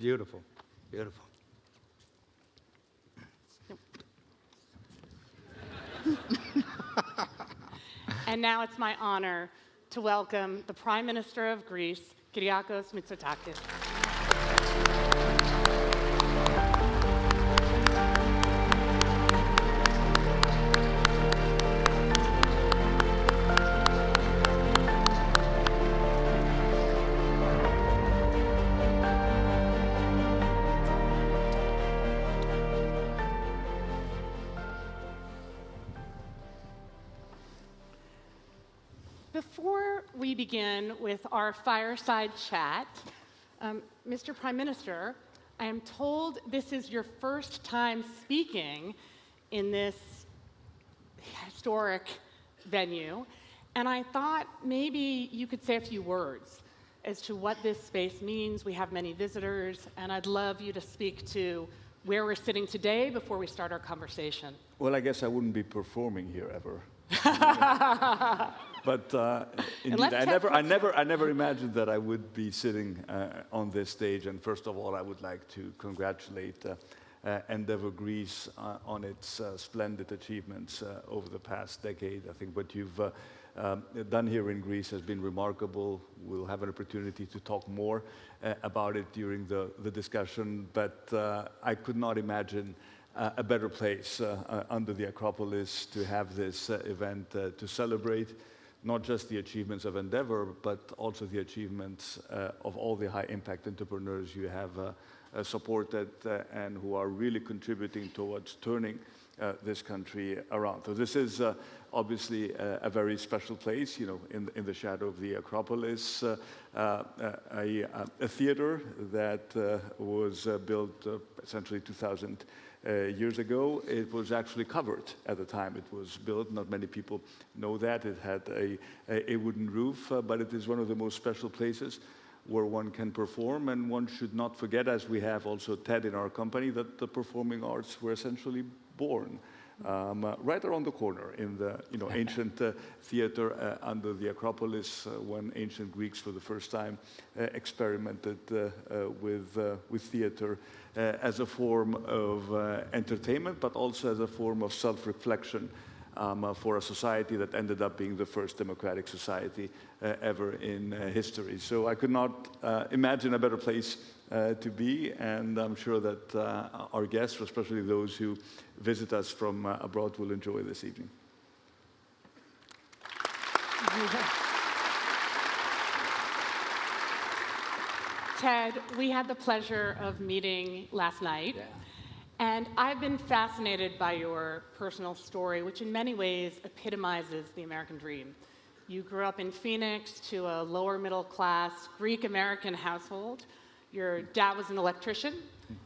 Beautiful. Beautiful. and now it's my honor to welcome the Prime Minister of Greece, Kyriakos Mitsotakis. Begin with our fireside chat, um, Mr. Prime Minister, I am told this is your first time speaking in this historic venue, and I thought maybe you could say a few words as to what this space means. We have many visitors, and I'd love you to speak to where we're sitting today before we start our conversation. Well, I guess I wouldn't be performing here ever. but uh, indeed, I never, I never, I never imagined that I would be sitting uh, on this stage. And first of all, I would like to congratulate uh, uh Endeavour Greece uh, on its uh, splendid achievements over the past decade. I think what you've um, done here in Greece has been remarkable. We'll have an opportunity to talk more about it during the, the discussion. But I could not imagine uh, a better place uh, uh, under the Acropolis to have this event to celebrate not just the achievements of Endeavour, but also the achievements of all the high impact entrepreneurs you have supported and who are really contributing towards turning uh, this country around. So this is uh, obviously a, very special place, you know, in, in the shadow of the Acropolis, uh, a, a, theater that was built essentially 2000 uh, years ago. It was actually covered at the time it was built. Not many people know that. It had a, a, a wooden roof, uh, but it is one of the most special places where one can perform. And one should not forget, as we have also TED in our company, that the performing arts were essentially born um, uh, right around the corner in the you know, ancient uh, theater uh, under the Acropolis uh, when ancient Greeks for the first time uh, experimented uh, with, with theater as a form of entertainment, but also as a form of self-reflection um, for a society that ended up being the first democratic society ever in history. So I could not imagine a better place uh, to be, and I'm sure that uh, our guests, especially those who visit us from uh, abroad, will enjoy this evening. Ted, we had the pleasure of meeting last night. Yeah. And I've been fascinated by your personal story, which in many ways epitomizes the American dream. You grew up in Phoenix to a lower middle class Greek American household your dad was an electrician.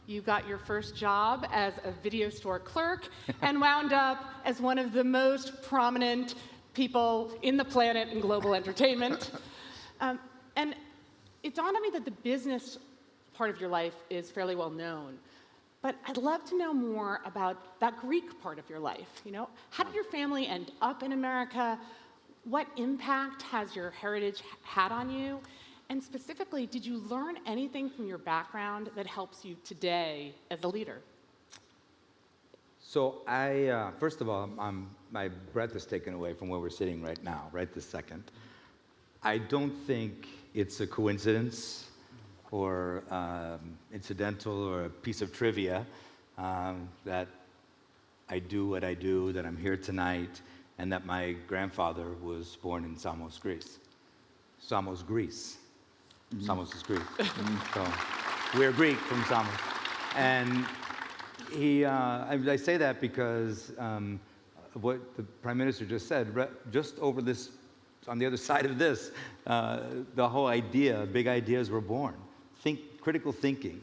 You got your first job as a video store clerk and wound up as one of the most prominent people in the planet in global entertainment. Um, and it dawned on me that the business part of your life is fairly well known. But I'd love to know more about that Greek part of your life. You know, how did your family end up in America? What impact has your heritage had on you? And specifically, did you learn anything from your background that helps you today as a leader? So I, uh, first of all, I'm, my breath is taken away from where we're sitting right now, right this second. I don't think it's a coincidence or um, incidental or a piece of trivia um, that I do what I do, that I'm here tonight, and that my grandfather was born in Samos, Greece. Samos, Greece. Samos is Greek. so we're Greek from Samos. And he, uh, I, I, say that because um, what the Prime Minister just said, just over this, on the other side of this, uh, the whole idea, big ideas were born. Think, critical thinking,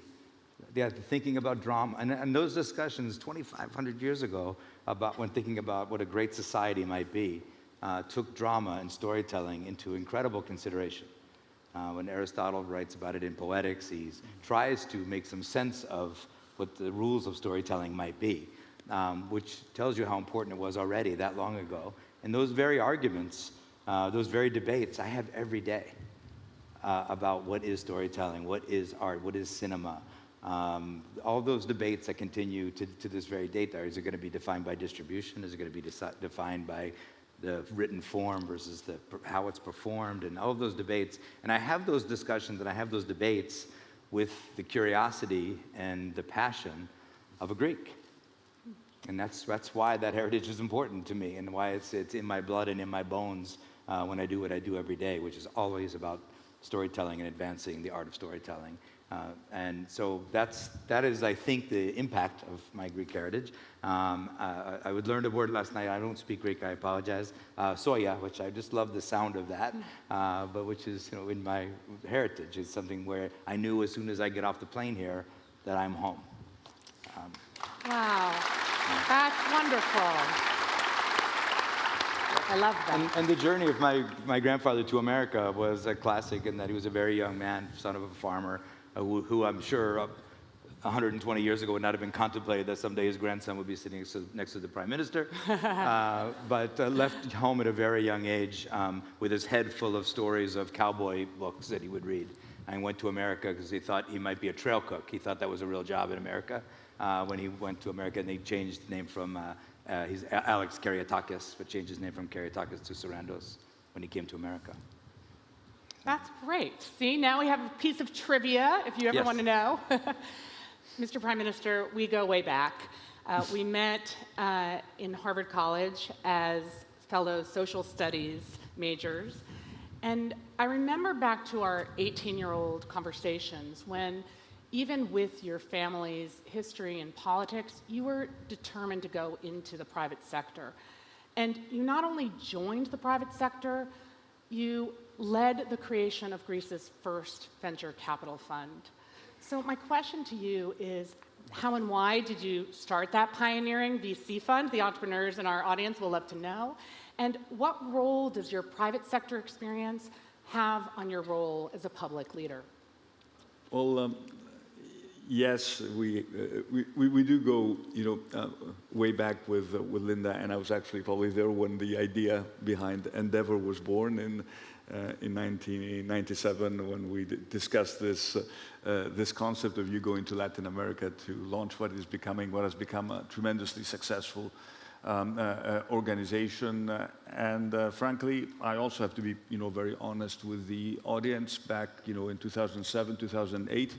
yeah, thinking about drama. And, and those discussions 2,500 years ago about when thinking about what a great society might be, uh, took drama and storytelling into incredible consideration. Uh, when Aristotle writes about it in Poetics, he tries to make some sense of what the rules of storytelling might be, um, which tells you how important it was already that long ago. And those very arguments uh, those very debates I have every day uh, about what is storytelling, what is art, what is cinema. Um, all those debates that continue to, to this very date are, is it going to be defined by distribution? Is it going to be defined by the written form versus the, how it's performed and all of those debates? And I have those discussions and I have those debates with the curiosity and the passion of a Greek. And that's, that's why that heritage is important to me and why it's, it's in my blood and in my bones uh, when I do what I do every day, which is always about storytelling and advancing the art of storytelling. Uh, and so that's, that is, I think, the impact of my Greek heritage. Um, uh, I would learn a word last night. I don't speak Greek, I apologize. Uh, soya, which I just love the sound of that, uh, but which is you know, in my heritage. It's something where I knew as soon as I get off the plane here that I'm home. Um, Wow, that's wonderful. I love that. And, and the journey of my, my grandfather to America was a classic in that he was a very young man, son of a farmer, who, who I'm sure uh, 120 years ago would not have been contemplated that someday his grandson would be sitting next to, the prime minister, uh, but uh, left home at a very young age um, with his head full of stories of cowboy books that he would read. And went to America because he thought he might be a trail cook. He thought that was a real job in America. Uh, when he went to America, and they changed the name from uh, uh, he's Alex Karyakakis, but changed his name from Karyakakis to Sarandos when he came to America. That's great. See, now we have a piece of trivia if you ever Yes. want to know. Mr. Prime Minister, we go way back. Uh, we met uh, in Harvard College as fellow social studies majors. And I remember back to our 18 year old conversations when, even with your family's history in politics, you were determined to go into the private sector. And you not only joined the private sector, you led the creation of Greece's first venture capital fund. So, my question to you is how and why did you start that pioneering VC fund? The entrepreneurs in our audience will love to know. And what role does your private sector experience have on your role as a public leader? Well, um, yes, we, uh, we, we, we do go, you know, uh, way back with, uh, with Linda, and I was actually probably there when the idea behind Endeavor was born uh, in 1997 when we discussed this, uh, uh, this concept of you going to Latin America to launch what is becoming, what has become a tremendously successful um, uh, uh, organization. Uh, and uh, frankly, I also have to be, you know, very honest with the audience. Back, you know, in 2007, 2008,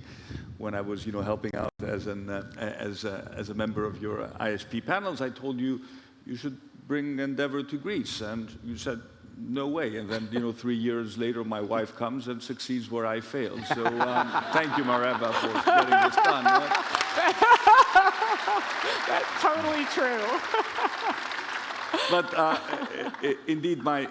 when I was, you know, helping out as an uh, as a, as a member of your ISP panels, I told you you should bring Endeavor to Greece, and you said. No way. And then, you know, three years later, my wife comes and succeeds where I failed. So um, thank you, Mareva, for getting this done. That's totally true. but uh, indeed, my,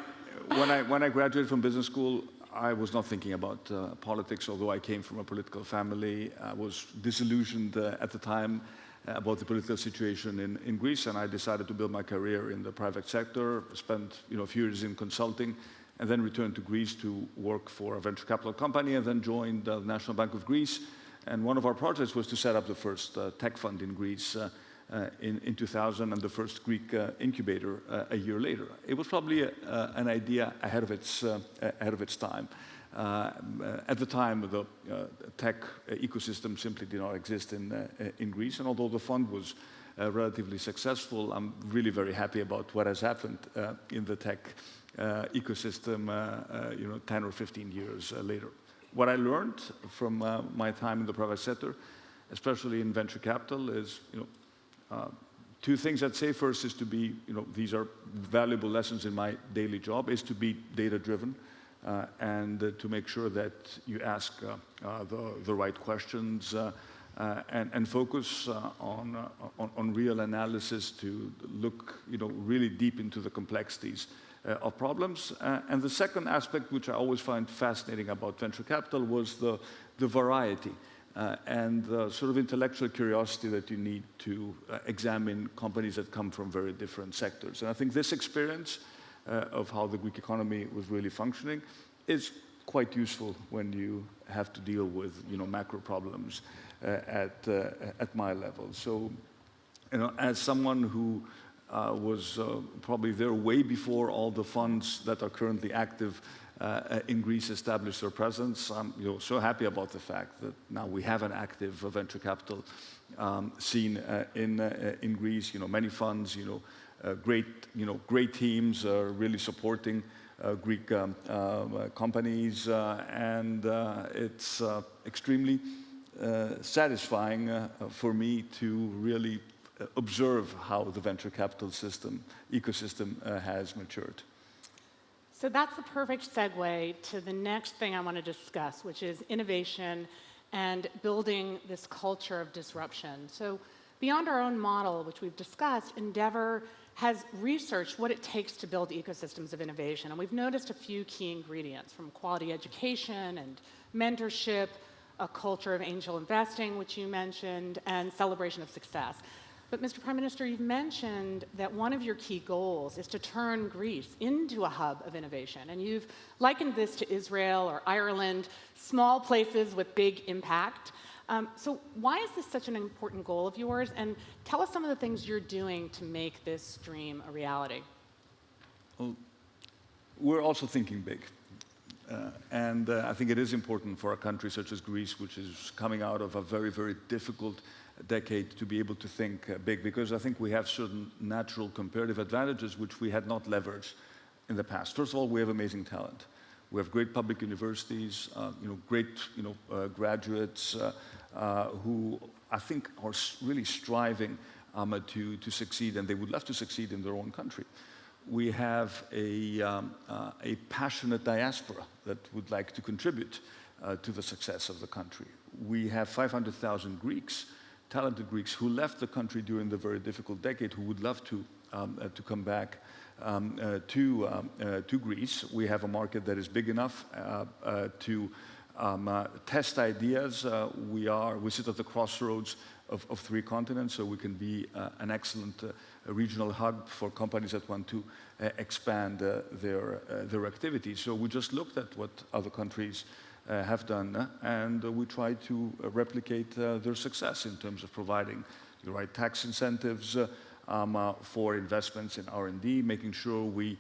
when, I, when I graduated from business school, I was not thinking about uh, politics, although I came from a political family. I was disillusioned uh, at the time about the political situation in, in Greece, and I decided to build my career in the private sector, spent you know, a few years in consulting, and then returned to Greece to work for a venture capital company, and then joined the National Bank of Greece. And one of our projects was to set up the first uh, tech fund in Greece. Uh, uh, in, in 2000 and the first Greek uh, incubator uh, a year later. It was probably a, uh, an idea ahead of its, uh, ahead of its time. Uh, at the time, the uh, tech ecosystem simply did not exist in, uh, in Greece, and although the fund was uh, relatively successful, I'm really very happy about what has happened uh, in the tech uh, ecosystem, you know, 10 or 15 years later. What I learned from my time in the private sector, especially in venture capital, is, you know, two things I'd say. First is to be, you know, these are valuable lessons in my daily job, is to be data-driven and uh, to make sure that you ask uh, uh, the, the right questions and, and focus on, on, on real analysis to look, you know, really deep into the complexities of problems. And the second aspect, which I always find fascinating about venture capital, was the, the variety uh, and the sort of intellectual curiosity that you need to uh, examine companies that come from very different sectors. And I think this experience of how the Greek economy was really functioning is quite useful when you have to deal with you know, macro problems uh, at, uh, at my level. So, you know, as someone who uh, was uh, probably there way before all the funds that are currently active uh, in Greece established their presence. I'm you know, so happy about the fact that now we have an active venture capital um, scene uh, in, uh, in Greece. You know, many funds, you know, uh, Uh, great, you know, great teams are really supporting uh, Greek um, companies, and it's extremely satisfying for me to really observe how the venture capital system, ecosystem uh, has matured. So that's the perfect segue to the next thing I want to discuss, which is innovation and building this culture of disruption. So beyond our own model, which we've discussed, Endeavor has researched what it takes to build ecosystems of innovation. And we've noticed a few key ingredients from quality education and mentorship, a culture of angel investing, which you mentioned, and celebration of success. But Mr. Prime Minister, you've mentioned that one of your key goals is to turn Greece into a hub of innovation. And you've likened this to Israel or Ireland, small places with big impact. Um, so why is this such an important goal of yours? And tell us some of the things you're doing to make this dream a reality. Well, we're also thinking big. Uh, and uh, I think it is important for a country such as Greece, which is coming out of a very, very difficult decade to be able to think uh, big because I think we have certain natural comparative advantages which we had not leveraged in the past. First of all, we have amazing talent. We have great public universities, uh, you know, great you know, uh, graduates uh, who I think are really striving um, to, to succeed and they would love to succeed in their own country. We have a, um, uh, a passionate diaspora that would like to contribute to the success of the country. We have 500,000 Greeks talented Greeks who left the country during the very difficult decade who would love to, um, uh, to come back um, uh, to, um, uh, to Greece. We have a market that is big enough uh, uh, to um, uh, test ideas. we, are, we sit at the crossroads of, of three continents, so we can be an excellent regional hub for companies that want to expand their, their activities. So we just looked at what other countries uh, have done, and we try to uh, replicate uh, their success in terms of providing the right tax incentives um, for investments in R&D, making sure we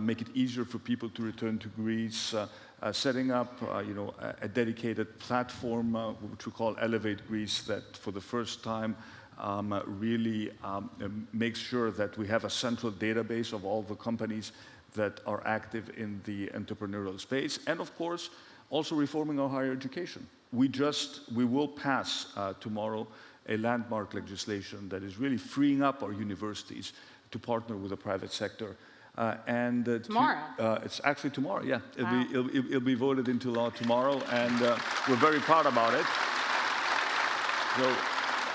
make it easier for people to return to Greece, uh, setting up, uh, you know, a, a dedicated platform, uh, which we call Elevate Greece, that for the first time um, really um, makes sure that we have a central database of all the companies that are active in the entrepreneurial space. And of course, also reforming our higher education. We just, we will pass uh, tomorrow a landmark legislation that is really freeing up our universities to partner with the private sector. Uh, and uh, tomorrow? To, uh, it's actually tomorrow, yeah. It'll, wow. be, it'll, it'll, be voted into law tomorrow, and uh, we're very proud about it. So,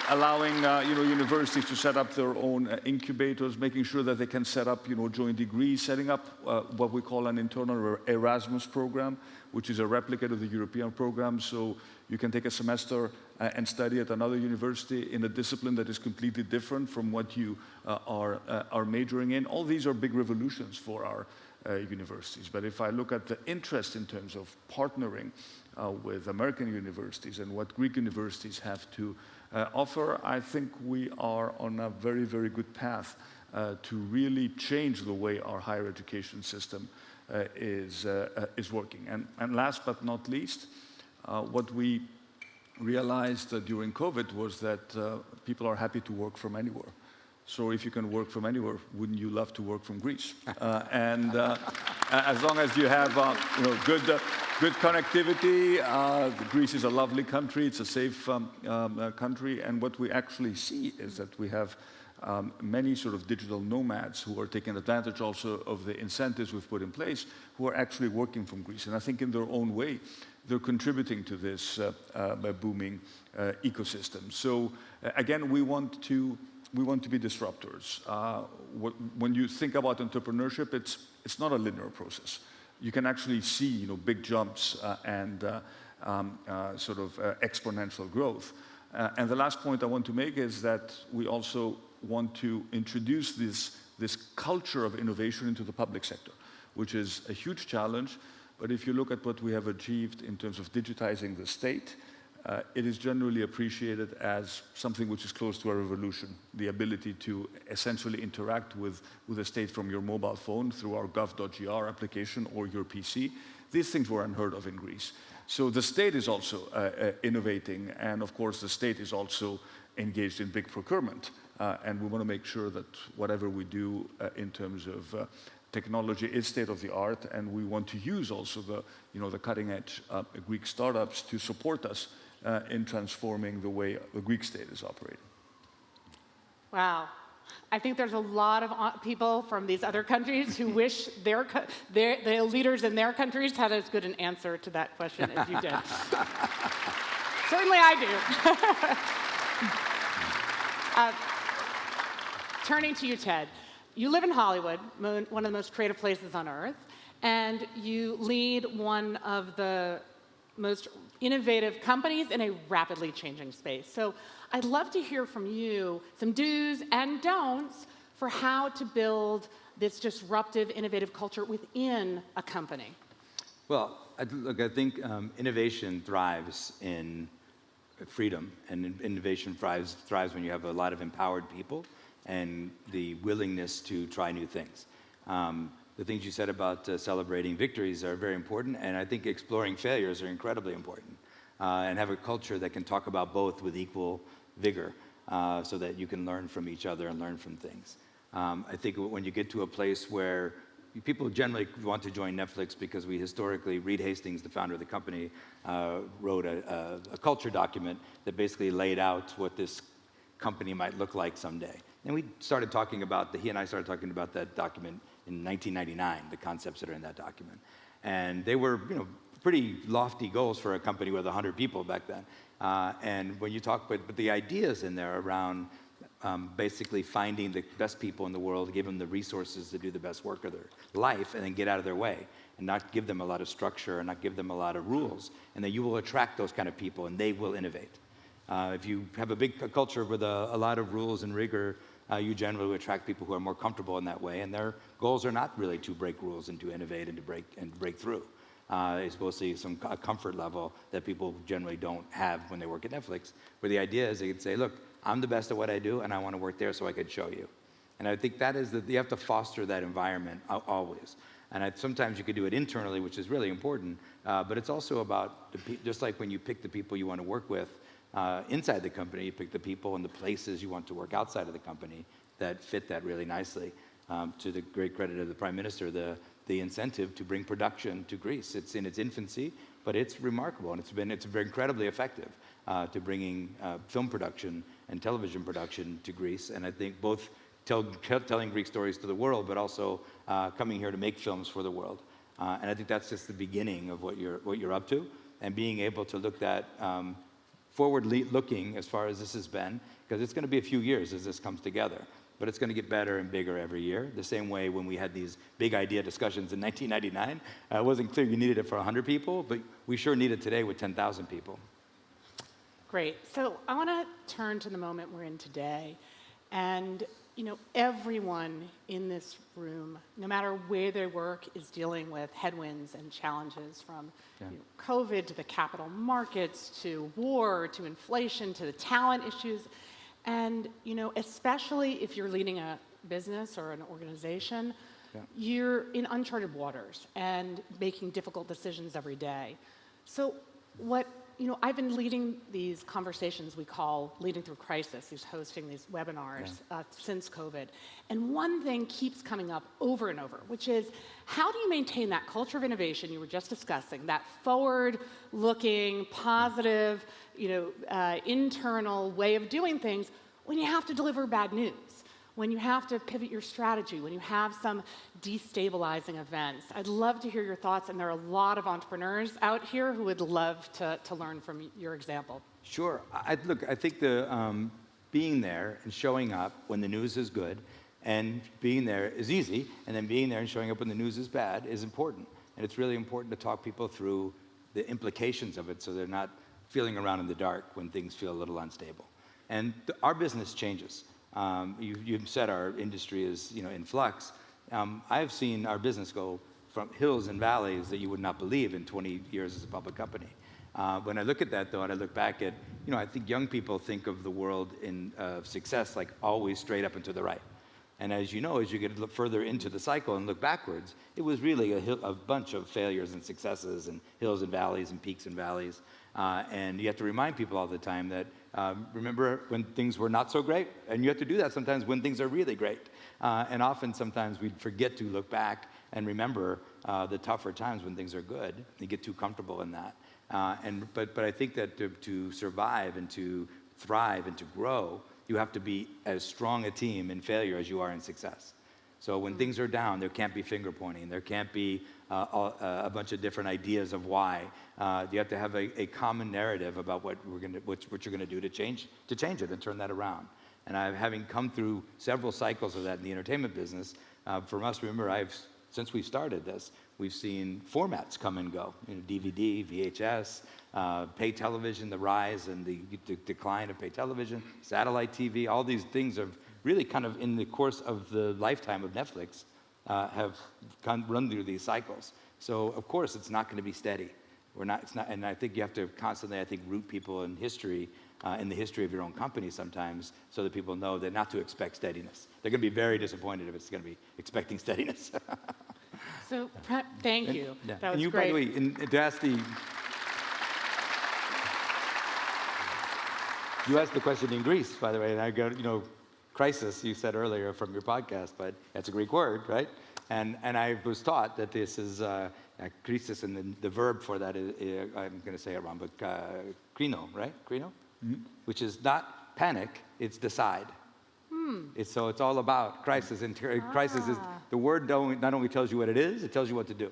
allowing uh, you know, universities to set up their own uh, incubators, making sure that they can set up you know, joint degrees, setting up uh, what we call an internal Erasmus program, which is a replicate of the European program. So you can take a semester uh, and study at another university in a discipline that is completely different from what you uh, are, uh, are majoring in. All these are big revolutions for our universities. But if I look at the interest in terms of partnering with American universities and what Greek universities have to uh, offer, I think we are on a very, very good path uh, to really change the way our higher education system uh, is, uh, is working. And, and last but not least, uh, what we realized during COVID was that people are happy to work from anywhere. So if you can work from anywhere, wouldn't you love to work from Greece? Uh, and uh, as long as you have uh, you know, good, good connectivity, Greece is a lovely country, it's a safe um, um, country, and what we actually see is that we have um, many sort of digital nomads who are taking advantage also of the incentives we've put in place, who are actually working from Greece. And I think in their own way, they're contributing to this uh, uh, booming uh, ecosystem. So again, we want to we want to be disruptors. When you think about entrepreneurship, it's, it's not a linear process. You can actually see you know, big jumps and um, sort of exponential growth. And the last point I want to make is that we also want to introduce this, this culture of innovation into the public sector, which is a huge challenge. But if you look at what we have achieved in terms of digitizing the state, uh, it is generally appreciated as something which is close to a revolution, the ability to essentially interact with, with the state from your mobile phone through our gov.gr application or your PC. These things were unheard of in Greece. So the state is also uh, uh, innovating, and of course the state is also engaged in big procurement. Uh, and we want to make sure that whatever we do uh, in terms of uh, technology is state of the art, and we want to use also the, you know, the cutting edge uh, Greek startups to support us uh, in transforming the way the Greek state is operating. Wow. I think there's a lot of uh, people from these other countries who wish their, their, the leaders in their countries had as good an answer to that question as you did. Certainly I do. uh, turning to you, Ted. You live in Hollywood, one of the most creative places on earth, and you lead one of the most innovative companies in a rapidly changing space. So I'd love to hear from you some do's and don'ts for how to build this disruptive, innovative culture within a company. Well, I, look, I think um, innovation thrives in freedom, and innovation thrives, thrives when you have a lot of empowered people and the willingness to try new things. Um, the things you said about uh, celebrating victories are very important, and I think exploring failures are incredibly important. Uh, and have a culture that can talk about both with equal vigor uh, so that you can learn from each other and learn from things. Um, I think when you get to a place where people generally want to join Netflix because we historically, Reed Hastings, the founder of the company, uh, wrote a, a, a, culture document that basically laid out what this company might look like someday. And we started talking about, the, he and I started talking about that document in 1999, the concepts that are in that document. And they were, you know, pretty lofty goals for a company with 100 people back then. Uh, and when you talk, but, the ideas in there around um, basically finding the best people in the world, give them the resources to do the best work of their life, and then get out of their way, and not give them a lot of structure and not give them a lot of rules, and then you will attract those kind of people, and they will innovate. Uh, if you have a big culture with a, a lot of rules and rigor, uh, you generally attract people who are more comfortable in that way, and their goals are not really to break rules and to innovate and to break and break through. Uh, it's mostly some a comfort level that people generally don't have when they work at Netflix, where the idea is they can say, look, I'm the best at what I do, and I want to work there so I could show you. And I think that is that you have to foster that environment always. And I, sometimes you could do it internally, which is really important, uh, but it's also about, the, just like when you pick the people you want to work with, uh, inside the company, you pick the people and the places you want to work outside of the company that fit that really nicely. Um, to the great credit of the Prime Minister, the, the incentive to bring production to Greece. It's in its infancy, but it's remarkable, and it's been it's been incredibly effective uh, to bringing uh, film production and television production to Greece. And I think both tell, telling Greek stories to the world, but also uh, coming here to make films for the world. Uh, and I think that's just the beginning of what you're what you're up to, and being able to look at um, forward looking as far as this has been, because it's going to be a few years as this comes together. But it's going to get better and bigger every year. The same way when we had these big idea discussions in 1999, uh, it wasn't clear you needed it for 100 people, but we sure need it today with 10,000 people. Great. So I want to turn to the moment we're in today. And you know, everyone in this room, no matter where they work, is dealing with headwinds and challenges from yeah. you know, COVID to the capital markets to war to inflation to the talent issues. And you know, especially if you're leading a business or an organization, yeah. you're in uncharted waters and making difficult decisions every day. So what you know, I've been leading these conversations we call Leading Through Crisis, who's hosting these webinars yeah. uh, since COVID. And one thing keeps coming up over and over, which is how do you maintain that culture of innovation you were just discussing, that forward-looking, positive, you know, uh, internal way of doing things when you have to deliver bad news? When you have to pivot your strategy, when you have some destabilizing events. I'd love to hear your thoughts, and there are a lot of entrepreneurs out here who would love to, to learn from your example. Sure. I, look, I think the um, being there and showing up when the news is good and being there is easy, and then being there and showing up when the news is bad is important. And it's really important to talk people through the implications of it so they're not feeling around in the dark when things feel a little unstable. And our business changes. Um, you, you said our industry is you know, in flux. Um, I've seen our business go from hills and valleys that you would not believe in 20 years as a public company. Uh, when I look at that, though, and I look back at, you know, I think young people think of the world in uh, success like always straight up and to the right. And as you know, as you get further into the cycle and look backwards, it was really a, a bunch of failures and successes and hills and valleys and peaks and valleys. Uh, and you have to remind people all the time that um, remember when things were not so great? And you have to do that sometimes when things are really great. Uh, and often, sometimes we forget to look back and remember uh, the tougher times when things are good. You get too comfortable in that. Uh, and, but, but I think that to, to survive and to thrive and to grow, you have to be as strong a team in failure as you are in success. So when things are down, there can't be finger pointing. There can't be uh, a, a, bunch of different ideas of why. Uh, you have to have a, a common narrative about what we're to, what, what you're going to do to change, to change it and turn that around. And I, having come through several cycles of that in the entertainment business, uh, for us, remember, I've since we started this, we've seen formats come and go. You know, DVD, VHS, uh, pay television, the rise and the, the decline of pay television, satellite TV, all these things have really kind of in the course of the lifetime of Netflix uh, have run through these cycles. So of course it's not going to be steady. We're not, it's not, and I think you have to constantly, I think, root people in history, uh, in the history of your own company sometimes, so that people know that not to expect steadiness. They're going to be very disappointed if it's going to be expecting steadiness. so, thank you. Yeah. That was and you, great. by the way, in, to ask the, you asked the question in Greece, by the way, and I go, you know, crisis, you said earlier from your podcast, but that's a Greek word, right? And, and I was taught that this is uh, crisis, and the, the, verb for that is, uh, I'm going to say it wrong, but uh, krino, right? Krino? Mm -hmm. Which is not panic, it's decide. Hmm. It's, so it's all about crisis. And ah. crisis is the word don't, not only tells you what it is, it tells you what to do.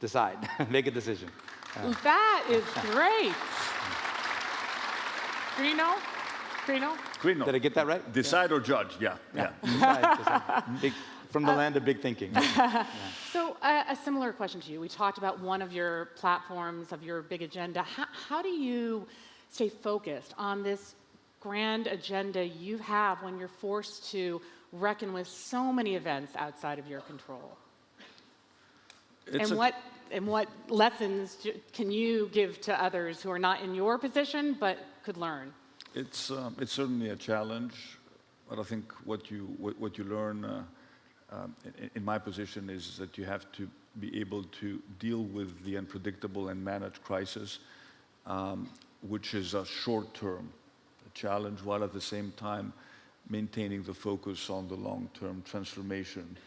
Decide, make a decision. Uh, that is great. Krino? Krino? Krino. Did I get that right? Decide yeah. or judge, yeah. Yeah. yeah. decide, decide. Big, from the uh, land of big thinking. yeah. So uh, a similar question to you. We talked about one of your platforms, of your big agenda. How, how do you stay focused on this grand agenda you have when you're forced to reckon with so many events outside of your control? It's and what and what lessons can you give to others who are not in your position but could learn? It's, um, it's certainly a challenge, but I think what you, what, what you learn uh, um, in, in, my position is that you have to be able to deal with the unpredictable and manage crisis, um, which is a short-term challenge, while at the same time maintaining the focus on the long-term transformation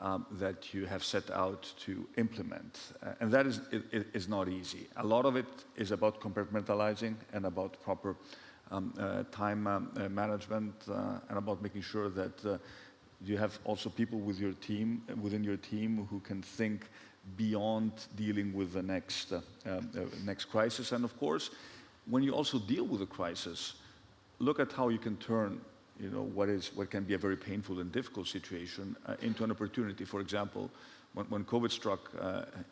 um, that you have set out to implement. Uh, and that is, it, it is not easy. A lot of it is about compartmentalizing and about proper um, uh, time um, uh, management uh, and about making sure that you have also people with your team, within your team who can think beyond dealing with the next, uh, uh, next crisis. And of course, when you also deal with a crisis, look at how you can turn you know, what, is, what can be a very painful and difficult situation uh, into an opportunity. For example, when, when COVID struck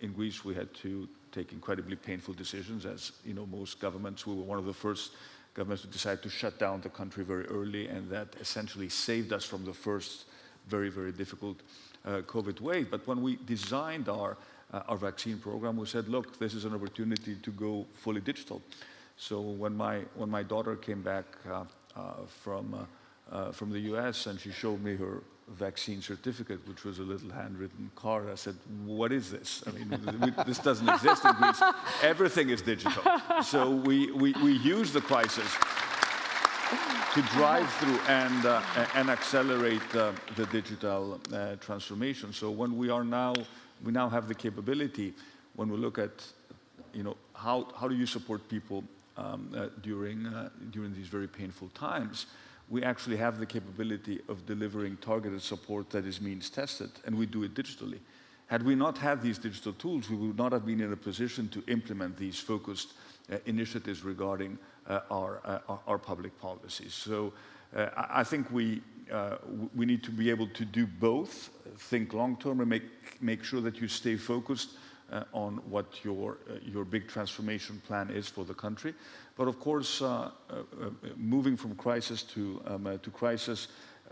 in Greece, we had to take incredibly painful decisions. As you know, most governments, we were one of the first governments decided to shut down the country very early, and that essentially saved us from the first very, very difficult uh, COVID wave. But when we designed our, uh, our vaccine program, we said, look, this is an opportunity to go fully digital. So when my, when my daughter came back uh, uh from, uh, from the US and she showed me her vaccine certificate, which was a little handwritten card. I said, what is this? I mean, this doesn't exist in Greece. Everything is digital. So we, we, we use the crisis to drive through and, uh, and accelerate uh, the digital uh, transformation. So when we are now, we now have the capability, when we look at, you know, how, how do you support people um, uh, during, uh, during these very painful times, we actually have the capability of delivering targeted support that is means tested, and we do it digitally. Had we not had these digital tools, we would not have been in a position to implement these focused uh, initiatives regarding uh, our, uh, our, public policies. So uh, I think we, uh, we need to be able to do both, think long-term and make, make sure that you stay focused uh, on what your, your big transformation plan is for the country, but of course, uh, uh, uh, moving from crisis to, um, to crisis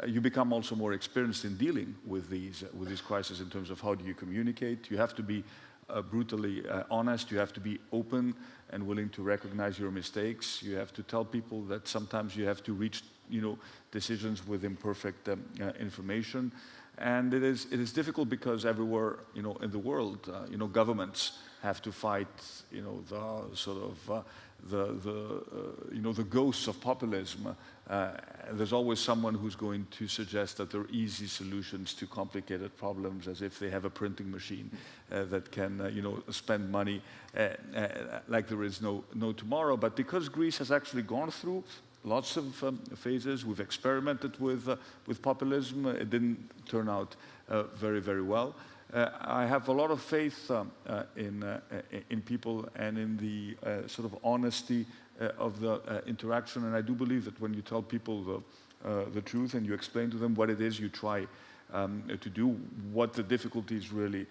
you become also more experienced in dealing with these, with these crises in terms of how do you communicate. You have to be uh, brutally uh, honest. You have to be open and willing to recognize your mistakes. You have to tell people that sometimes you have to reach, you know, decisions with imperfect um, uh, information. And it is, it is difficult because everywhere, you know, in the world, you know, governments have to fight, you know, the sort of the, the uh, you know, the ghosts of populism. Uh, there's always someone who's going to suggest that there are easy solutions to complicated problems, as if they have a printing machine uh, that can, uh, you know, spend money uh, uh, like there is no, no tomorrow. But because Greece has actually gone through lots of um, phases, we've experimented with, with populism. It didn't turn out very, very well. Uh, I have a lot of faith um, uh, in, uh, in people and in the sort of honesty of the interaction. And I do believe that when you tell people the, the truth and you explain to them what it is you try um, to do, what the difficulties really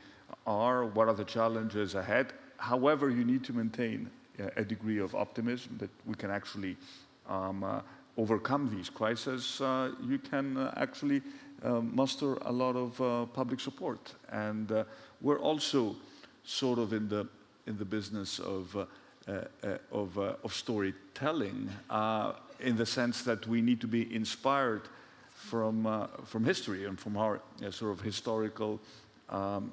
are, what are the challenges ahead. However, you need to maintain a degree of optimism that we can actually um, uh, overcome these crises. Uh, you can actually muster a lot of uh, public support. And uh, we're also sort of in the, in the business of, uh, of, of, storytelling in the sense that we need to be inspired from, from history and from our sort of historical um,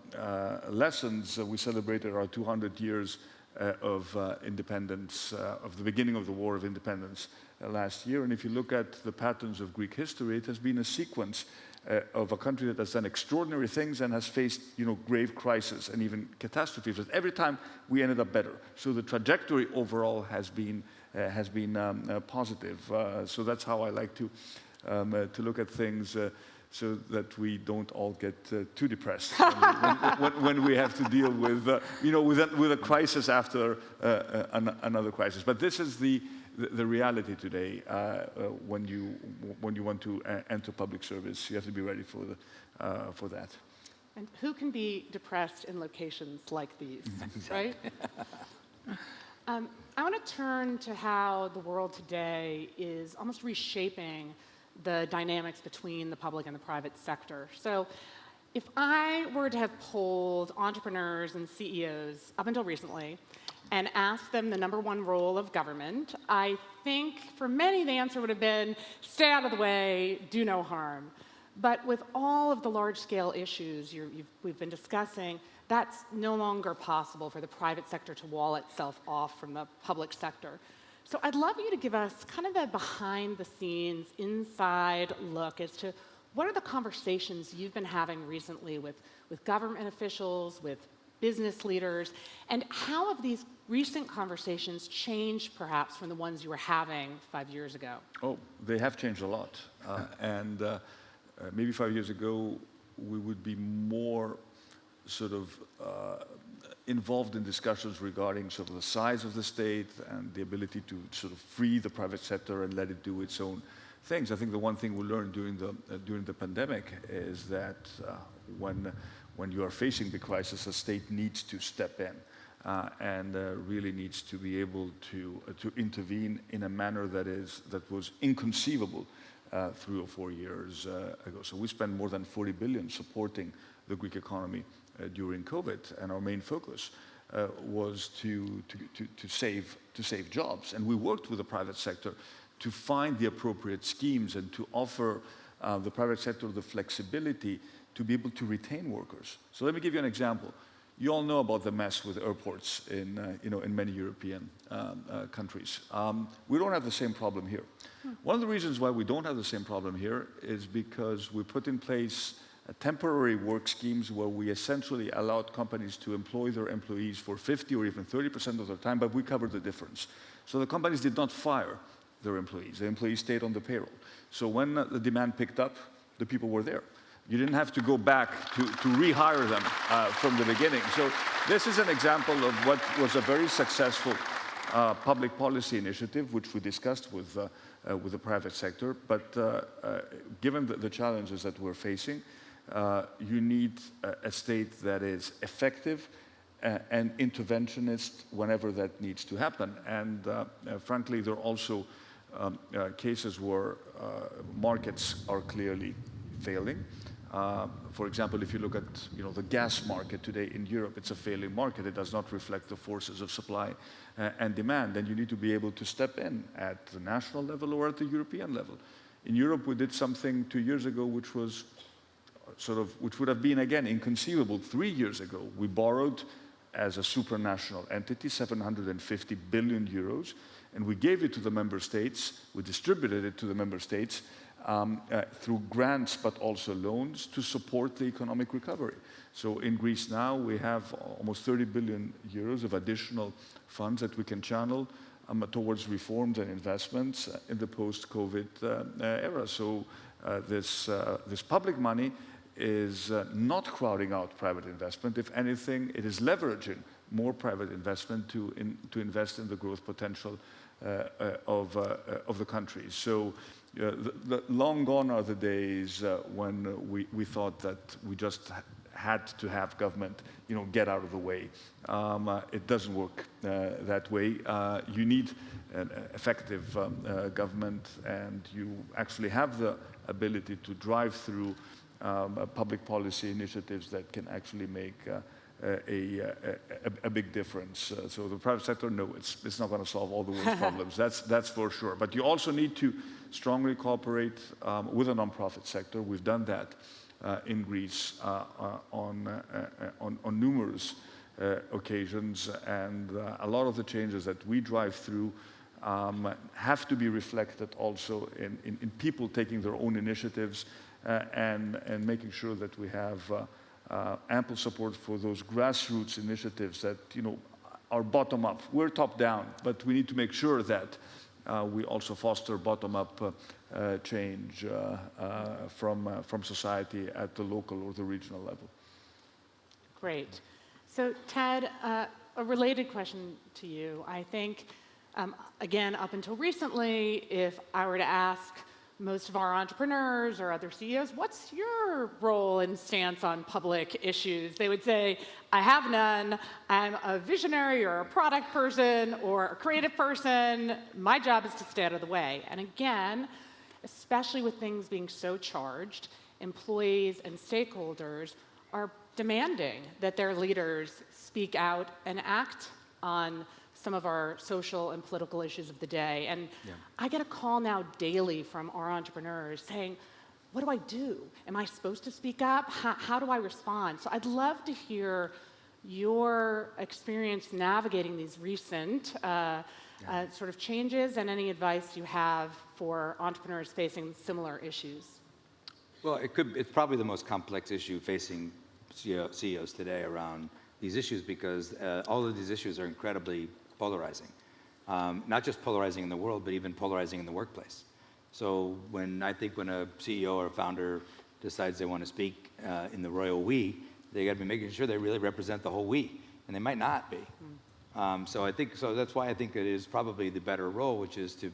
lessons. we celebrated our 200 years uh, of uh, independence, uh, of the beginning of the War of Independence last year. And if you look at the patterns of Greek history, it has been a sequence uh, of a country that has done extraordinary things and has faced, you know, grave crises and even catastrophes. But every time we ended up better. So the trajectory overall has been uh, has been um, uh, positive. Uh, so that's how I like to um, uh, to look at things. Uh, so that we don't all get too depressed when, when, when, we have to deal with, you know, with a, with a crisis after an, another crisis. But this is the, the, the reality today, uh, uh, when, you, when you want to uh, enter public service, you have to be ready for, the, for that. And who can be depressed in locations like these, right? um, I want to turn to how the world today is almost reshaping the dynamics between the public and the private sector. So if I were to have polled entrepreneurs and CEOs up until recently, and asked them the number one role of government, I think for many the answer would have been stay out of the way, do no harm. But with all of the large scale issues we've been discussing, that's no longer possible for the private sector to wall itself off from the public sector. So I'd love you to give us kind of the behind the scenes, inside look as to what are the conversations you've been having recently with, with government officials, with business leaders, and how have these recent conversations changed perhaps from the ones you were having five years ago? Oh, they have changed a lot. Uh, and uh, uh, maybe five years ago, we would be more sort of uh, involved in discussions regarding sort of the size of the state and the ability to sort of free the private sector and let it do its own things. I think the one thing we learned during the, uh, during the pandemic is that uh, when when you are facing the crisis, a state needs to step in uh, and uh, really needs to be able to, uh, to intervene in a manner that, is, that was inconceivable uh, three or four years uh, ago. So we spent more than 40 billion supporting the Greek economy uh, during COVID, and our main focus was to, to, to, to, save, to save jobs. And we worked with the private sector to find the appropriate schemes and to offer the private sector the flexibility to be able to retain workers. So let me give you an example. You all know about the mess with airports in, uh, you know, in many European um, uh, countries. Um, we don't have the same problem here. Hmm. One of the reasons why we don't have the same problem here is because we put in place temporary work schemes where we essentially allowed companies to employ their employees for 50 or even 30% of their time, but we covered the difference. So the companies did not fire their employees. The employees stayed on the payroll. So when uh, the demand picked up, the people were there. You didn't have to go back to, to rehire them uh, from the beginning. So this is an example of what was a very successful uh, public policy initiative, which we discussed with, uh, uh with the private sector. But uh, uh, given the, the, challenges that we're facing, you need a, a, state that is effective and interventionist whenever that needs to happen. And frankly, there are also um, cases where markets are clearly failing. Uh, for example, if you look at you know, the gas market today in Europe, it's a failing market. It does not reflect the forces of supply uh, and demand. And you need to be able to step in at the national level or at the European level. In Europe, we did something two years ago which was sort of, which would have been, again, inconceivable three years ago. We borrowed as a supranational entity 750 billion euros, and we gave it to the member states, we distributed it to the member states um, uh, through grants but also loans to support the economic recovery. So in Greece now we have almost 30 billion euros of additional funds that we can channel um, towards reforms and investments in the post-COVID uh, uh, era. So uh, this, uh, this public money is uh, not crowding out private investment. If anything, it is leveraging more private investment to, in, to invest in the growth potential uh, uh, of, uh, of the country. So the, the long gone are the days when we, we thought that we just had to have government, you know, get out of the way. Um, uh, it doesn't work uh, that way. Uh, you need an effective um, government, and you actually have the ability to drive through um, public policy initiatives that can actually make a, a, a, big difference. Uh, so the private sector, no, it's, it's not going to solve all the world's problems. That's, that's for sure. But you also need to strongly cooperate um, with the nonprofit sector. We've done that uh, in Greece uh, uh on, uh, uh, on, on, numerous occasions. And a lot of the changes that we drive through um, have to be reflected also in, in, in, people taking their own initiatives and, and making sure that we have ample support for those grassroots initiatives that, you know, are bottom up. We're top down, but we need to make sure that we also foster bottom up uh, uh change uh, uh, from, from society at the local or the regional level. Great. So, Ted, a related question to you. I think, um, again, up until recently, if I were to ask most of our entrepreneurs or other CEOs, what's your role and stance on public issues? They would say, I have none. I'm a visionary or a product person or a creative person. My job is to stay out of the way. And again, especially with things being so charged, employees and stakeholders are demanding that their leaders speak out and act on some of our social and political issues of the day. And yeah. I get a call now daily from our entrepreneurs saying, what do I do? Am I supposed to speak up? How, how do I respond? So I'd love to hear your experience navigating these recent uh, yeah. uh, sort of changes and any advice you have for entrepreneurs facing similar issues. Well, it could, it's probably the most complex issue facing CEO, CEOs today around these issues because uh, all of these issues are incredibly polarizing. Um, not just polarizing in the world, but even polarizing in the workplace. So when I think when a CEO or a founder decides they want to speak uh, in the royal we, they got to be making sure they really represent the whole we, and they might not be. Mm. Um, so I think so. That's why I think it is probably the better role, which is to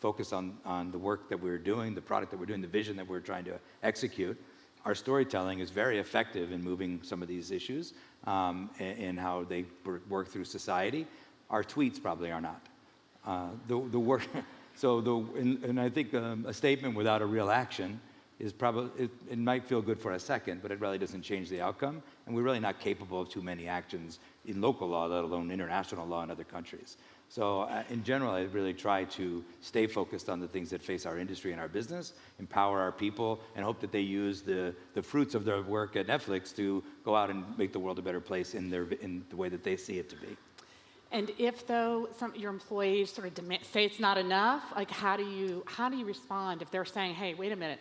focus on on the work that we're doing, the product that we're doing, the vision that we're trying to execute. Our storytelling is very effective in moving some of these issues um, and, and how they work through society. Our tweets probably are not. Uh, the, the work, so the, and, and I think um, a statement without a real action is probably, it, it, might feel good for a second, but it really doesn't change the outcome. And we're really not capable of too many actions in local law, let alone international law in other countries. So uh, in general, I really try to stay focused on the things that face our industry and our business, empower our people, and hope that they use the, the fruits of their work at Netflix to go out and make the world a better place in, their, in the way that they see it to be. And if though some your employees sort of demand, say it's not enough, like how do you how do you respond if they're saying, hey, wait a minute,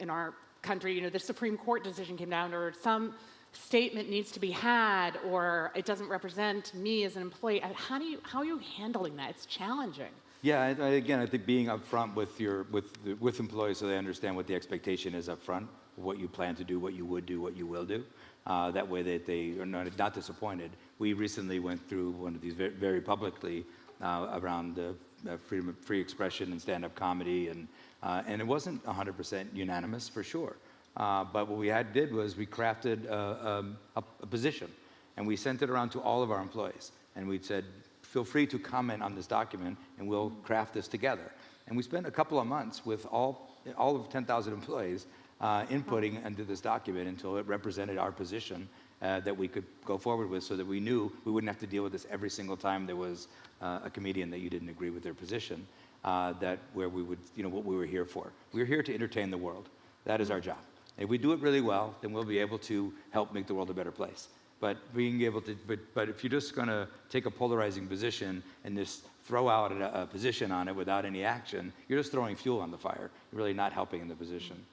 in our country, you know, the Supreme Court decision came down, or some statement needs to be had, or it doesn't represent me as an employee. Uh, how do you how are you handling that? It's challenging. Yeah, I, again, I think being upfront with your with with employees so they understand what the expectation is upfront, what you plan to do, what you would do, what you will do. Uh, that way that they are not, not disappointed we recently went through one of these very, very publicly uh, around uh, freedom free expression and stand-up comedy, and uh, and it wasn't 100% unanimous for sure. Uh, but what we had did was we crafted a, a, a, position, and we sent it around to all of our employees, and we said, feel free to comment on this document, and we'll craft this together. And we spent a couple of months with all, all of 10,000 employees uh, inputting into this document until it represented our position uh, that we could go forward with so that we knew we wouldn't have to deal with this every single time there was uh, a comedian that you didn't agree with their position, uh, that where we would, you know, what we were here for. We're here to entertain the world. That is our job. If we do it really well, then we'll be able to help make the world a better place. But being able to, but, but if you're just going to take a polarizing position and just throw out a, a, position on it without any action, you're just throwing fuel on the fire. You're really not helping in the position.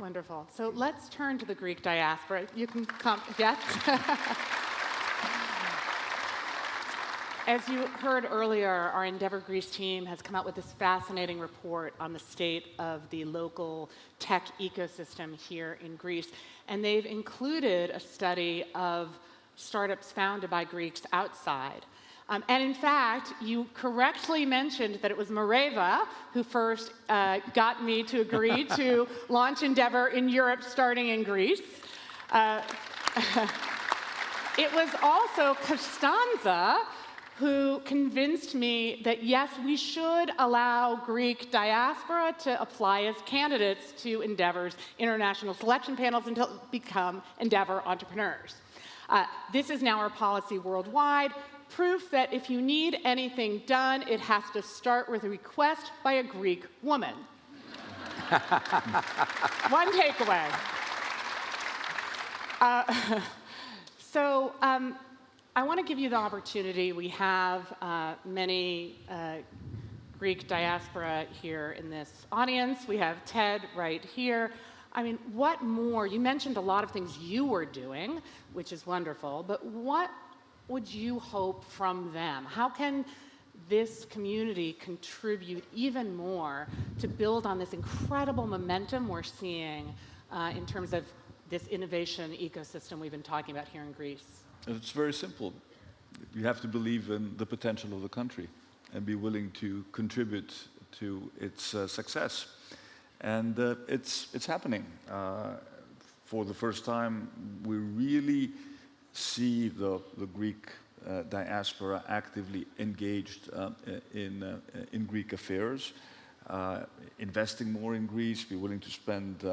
Wonderful. So let's turn to the Greek diaspora. You can come, yes? As you heard earlier, our Endeavor Greece team has come out with this fascinating report on the state of the local tech ecosystem here in Greece. And they've included a study of startups founded by Greeks outside. Um, and in fact, you correctly mentioned that it was Mareva who first uh, got me to agree to launch Endeavor in Europe, starting in Greece. Uh, it was also Costanza who convinced me that yes, we should allow Greek diaspora to apply as candidates to Endeavor's international selection panels and to become Endeavor entrepreneurs. Uh, this is now our policy worldwide, proof that if you need anything done, it has to start with a request by a Greek woman. One takeaway. Uh, so, um, I want to give you the opportunity. We have uh, many uh, Greek diaspora here in this audience. We have Ted right here. I mean, what more? You mentioned a lot of things you were doing, which is wonderful, but what would you hope from them? How can this community contribute even more to build on this incredible momentum we're seeing uh, in terms of this innovation ecosystem we've been talking about here in Greece? It's very simple. You have to believe in the potential of the country and be willing to contribute to its uh, success. And uh, it's, it's happening. Uh, for the first time, we really see the, the Greek uh, diaspora actively engaged uh, in, uh, in Greek affairs, investing more in Greece, be willing to spend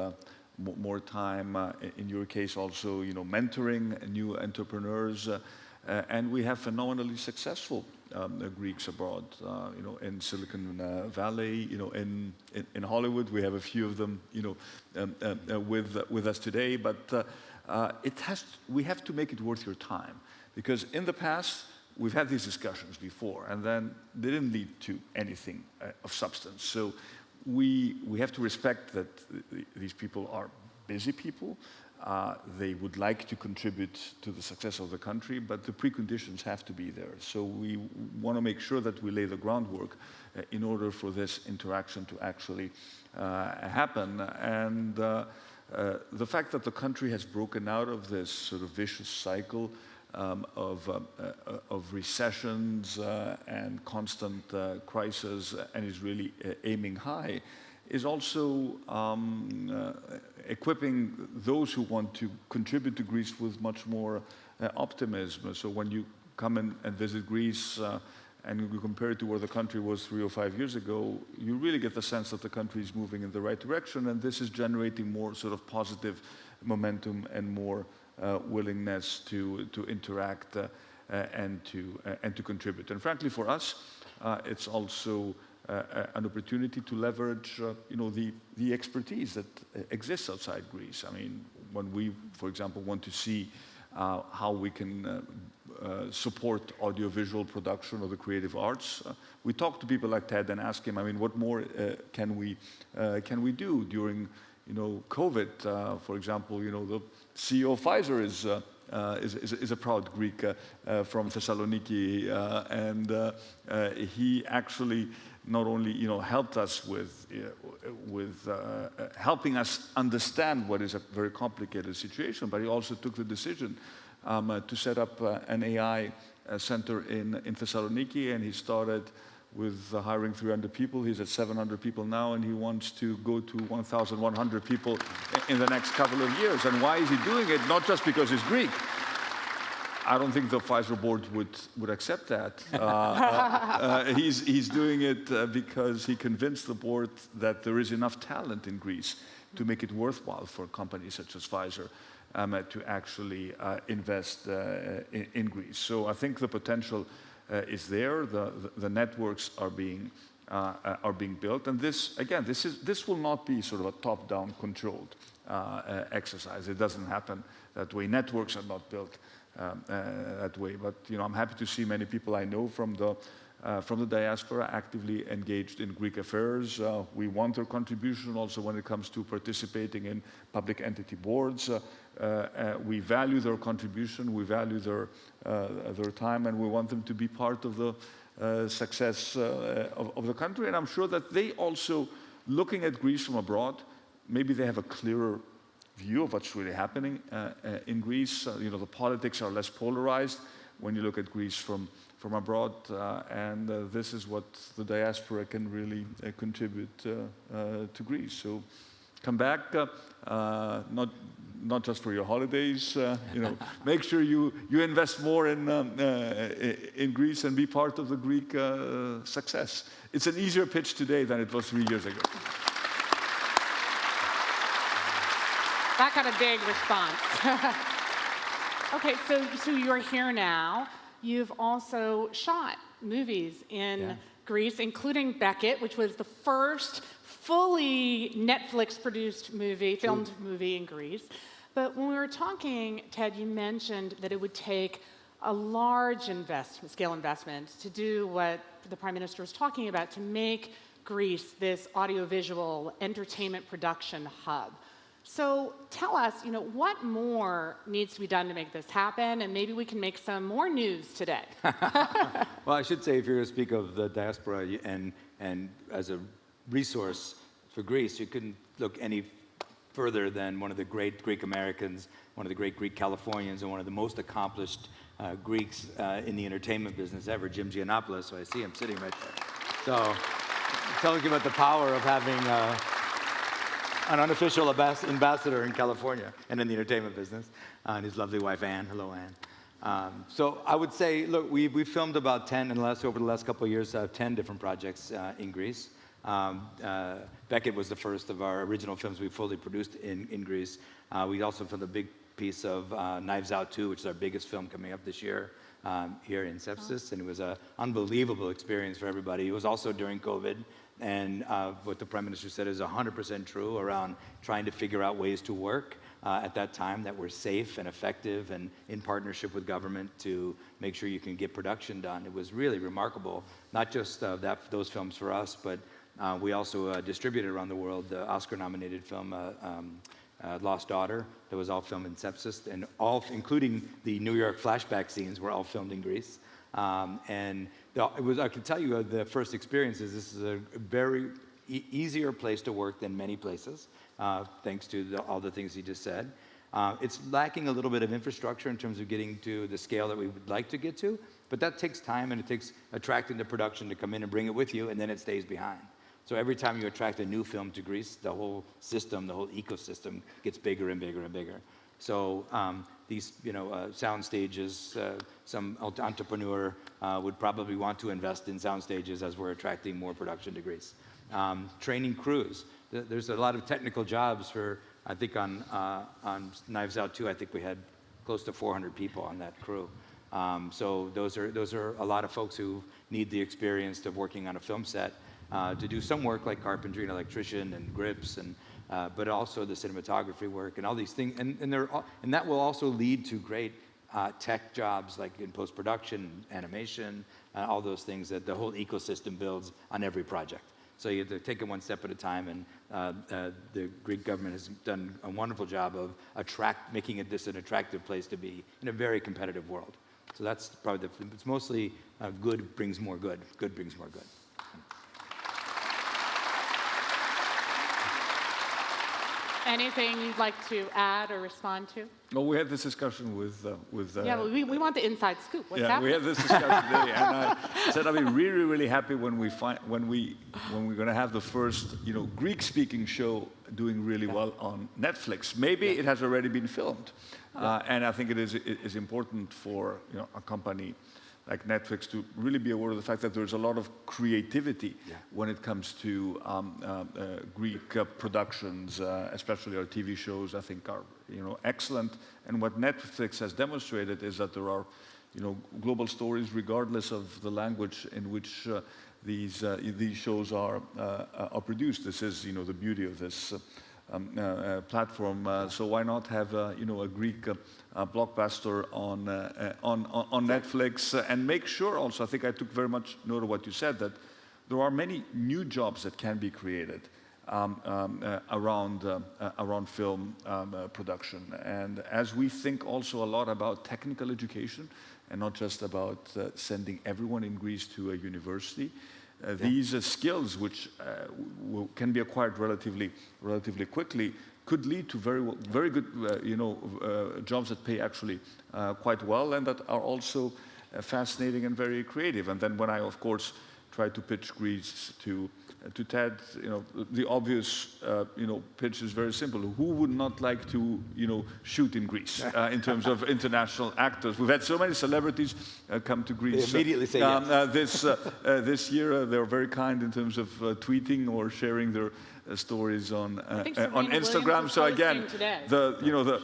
more time, uh, in your case also, you know, mentoring new entrepreneurs. Uh, uh, and we have phenomenally successful um, Greeks abroad, you know, in Silicon Valley, you know, in, in, in, Hollywood. We have a few of them, you know, um, with, with us today. But it has, we have to make it worth your time. Because in the past, we've had these discussions before, and then they didn't lead to anything uh, of substance. So we, we have to respect that these people are busy people. Uh, they would like to contribute to the success of the country, but the preconditions have to be there. So we want to make sure that we lay the groundwork uh, in order for this interaction to actually uh, happen. And uh, the fact that the country has broken out of this sort of vicious cycle um, of, uh, uh, of recessions uh, and constant uh, crisis and is really aiming high is also um, equipping those who want to contribute to Greece with much more optimism. So when you come and visit Greece and you compare it to where the country was three or five years ago, you really get the sense that the country is moving in the right direction and this is generating more sort of positive momentum and more uh, willingness to, to interact uh, uh, and, to, and to contribute. And frankly, for us, it's also an opportunity to leverage, you know, the, the expertise that exists outside Greece. I mean, when we, for example, want to see uh, how we can uh, uh, support audiovisual production or the creative arts. we talk to people like Ted and ask him, I mean, what more can, we, can we do during you know, COVID, for example, you know, the CEO of Pfizer is, uh, uh, is, is, is, a proud Greek uh, uh from Thessaloniki, uh, and uh, he actually not only you know, helped us with, with helping us understand what is a very complicated situation, but he also took the decision um, to set up an AI center in, in Thessaloniki, and he started with uh, hiring 300 people. He's at 700 people now, and he wants to go to 1,100 people in the next couple of years. And why is he doing it? Not just because he's Greek. I don't think the Pfizer board would, would accept that. Uh, uh, he's, he's doing it uh, because he convinced the board that there is enough talent in Greece to make it worthwhile for companies such as Pfizer um, uh, to actually uh, invest uh, in, in, Greece. So I think the potential is there. The, the, the, networks are being, are being built. And this, again, this, is, this will not be sort of a top-down controlled exercise. It doesn't happen that way. Networks are not built um, that way. But you know, I'm happy to see many people I know from the uh, from the diaspora actively engaged in Greek affairs. Uh, we want their contribution also when it comes to participating in public entity boards. Uh, uh we value their contribution, we value their, uh, their time, and we want them to be part of the uh, success of, of, the country. And I'm sure that they also, looking at Greece from abroad, maybe they have a clearer view of what's really happening in Greece. you know, the politics are less polarized when you look at Greece from from abroad, uh, and uh, this is what the diaspora can really uh, contribute to Greece. So come back, not not just for your holidays. you know, make sure you you invest more in um, in Greece and be part of the Greek success. It's an easier pitch today than it was three years ago. That got a big response. okay, so so you're here now. You've also shot movies in yeah. Greece, including Beckett, which was the first fully Netflix-produced movie, filmed movie in Greece. But when we were talking, Ted, you mentioned that it would take a large investment, scale investment to do what the Prime Minister was talking about, to make Greece this audiovisual entertainment production hub. So tell us, you know, what more needs to be done to make this happen, and maybe we can make some more news today. well, I should say, if you're going to speak of the diaspora and, and as a resource for Greece, you couldn't look any further than one of the great Greek Americans, one of the great Greek Californians, and one of the most accomplished uh, Greeks uh, in the entertainment business ever, Jim Gianopulos. So I see him sitting right there. So telling you about the power of having uh, an unofficial ambassador in California and in the entertainment business, uh, and his lovely wife, Anne. Hello, Anne. Um, so I would say, look, we, we filmed about 10 in the last, over the last couple of years, uh, 10 different projects uh, in Greece. Um, uh, Beckett was the first of our original films we fully produced in, in Greece. Uh, we also filmed a big piece of uh, Knives Out 2, which is our biggest film coming up this year um, here in Spetses, and it was an unbelievable experience for everybody. It was also during COVID, and uh, what the Prime Minister said is 100% true around trying to figure out ways to work uh, at that time that were safe and effective and in partnership with government to make sure you can get production done. It was really remarkable, not just uh, that, those films for us, but uh, we also uh, distributed around the world the Oscar-nominated film uh, um, Lost Daughter that was all filmed in Spetses, and all, including the New York flashback scenes, were all filmed in Greece. Um, and the, it was, I can tell you uh, the first experience is this is a very e easier place to work than many places, uh, thanks to the, all the things he just said. Uh, it's lacking a little bit of infrastructure in terms of getting to the scale that we would like to get to, but that takes time and it takes attracting the production to come in and bring it with you, and then it stays behind. So every time you attract a new film to Greece, the whole system, the whole ecosystem gets bigger and bigger and bigger. So um, these, you know, uh, sound stages, uh, some entrepreneur uh, would probably want to invest in sound stages as we're attracting more production to Greece. Um, training crews. There's a lot of technical jobs for, I think on, uh, on Knives Out 2, I think we had close to 400 people on that crew. Um, so those are, those are a lot of folks who need the experience of working on a film set uh, to do some work like carpentry and electrician and grips and uh, but also the cinematography work and all these things. And, and, and that will also lead to great uh, tech jobs like in post-production, animation, uh, all those things that the whole ecosystem builds on every project. So you have to take it one step at a time, and uh, uh, the Greek government has done a wonderful job of attract, making it this an attractive place to be in a very competitive world. So that's probably the, it's mostly uh, good brings more good. Good brings more good. Anything you'd like to add or respond to? Well, we had this discussion with uh, with. Uh, Yeah, well, we, we want the inside scoop. What's yeah, we had this discussion today, and I said I'll be really, really happy when we find when we when we're going to have the first, you know, Greek-speaking show doing really well on Netflix. Maybe it has already been filmed, uh, and I think it is it is important for you know a company like Netflix to really be aware of the fact that there's a lot of creativity when it comes to um, uh, uh, Greek uh, productions, uh, especially our TV shows. I think are you know excellent. And what Netflix has demonstrated is that there are you know global stories regardless of the language in which uh, these uh, these shows are uh, are produced. This is you know the beauty of this. Um, uh, uh, platform. Uh, so why not have uh, you know a Greek uh, uh, blockbuster on, on on Netflix and make sure also. I think I took very much note of what you said that there are many new jobs that can be created. Um, um, around around film um, production, and as we think also a lot about technical education, and not just about sending everyone in Greece to a university, uh, these uh, skills, which uh, w- can be acquired relatively, relatively quickly, could lead to very, very good, uh, you know, uh, jobs that pay actually uh, quite well and that are also uh, fascinating and very creative. And then when I, of course, try to pitch Greece to to Ted, you know, the obvious, uh, you know, pitch is very simple. Who would not like to, you know, shoot in Greece uh, in terms of international actors? We've had so many celebrities uh, come to Greece. They immediately say um, yes. uh, this uh, uh, this year, uh, they were very kind in terms of uh, tweeting or sharing their uh, stories on uh, uh, on Serena Williams Instagram. So again, the you know the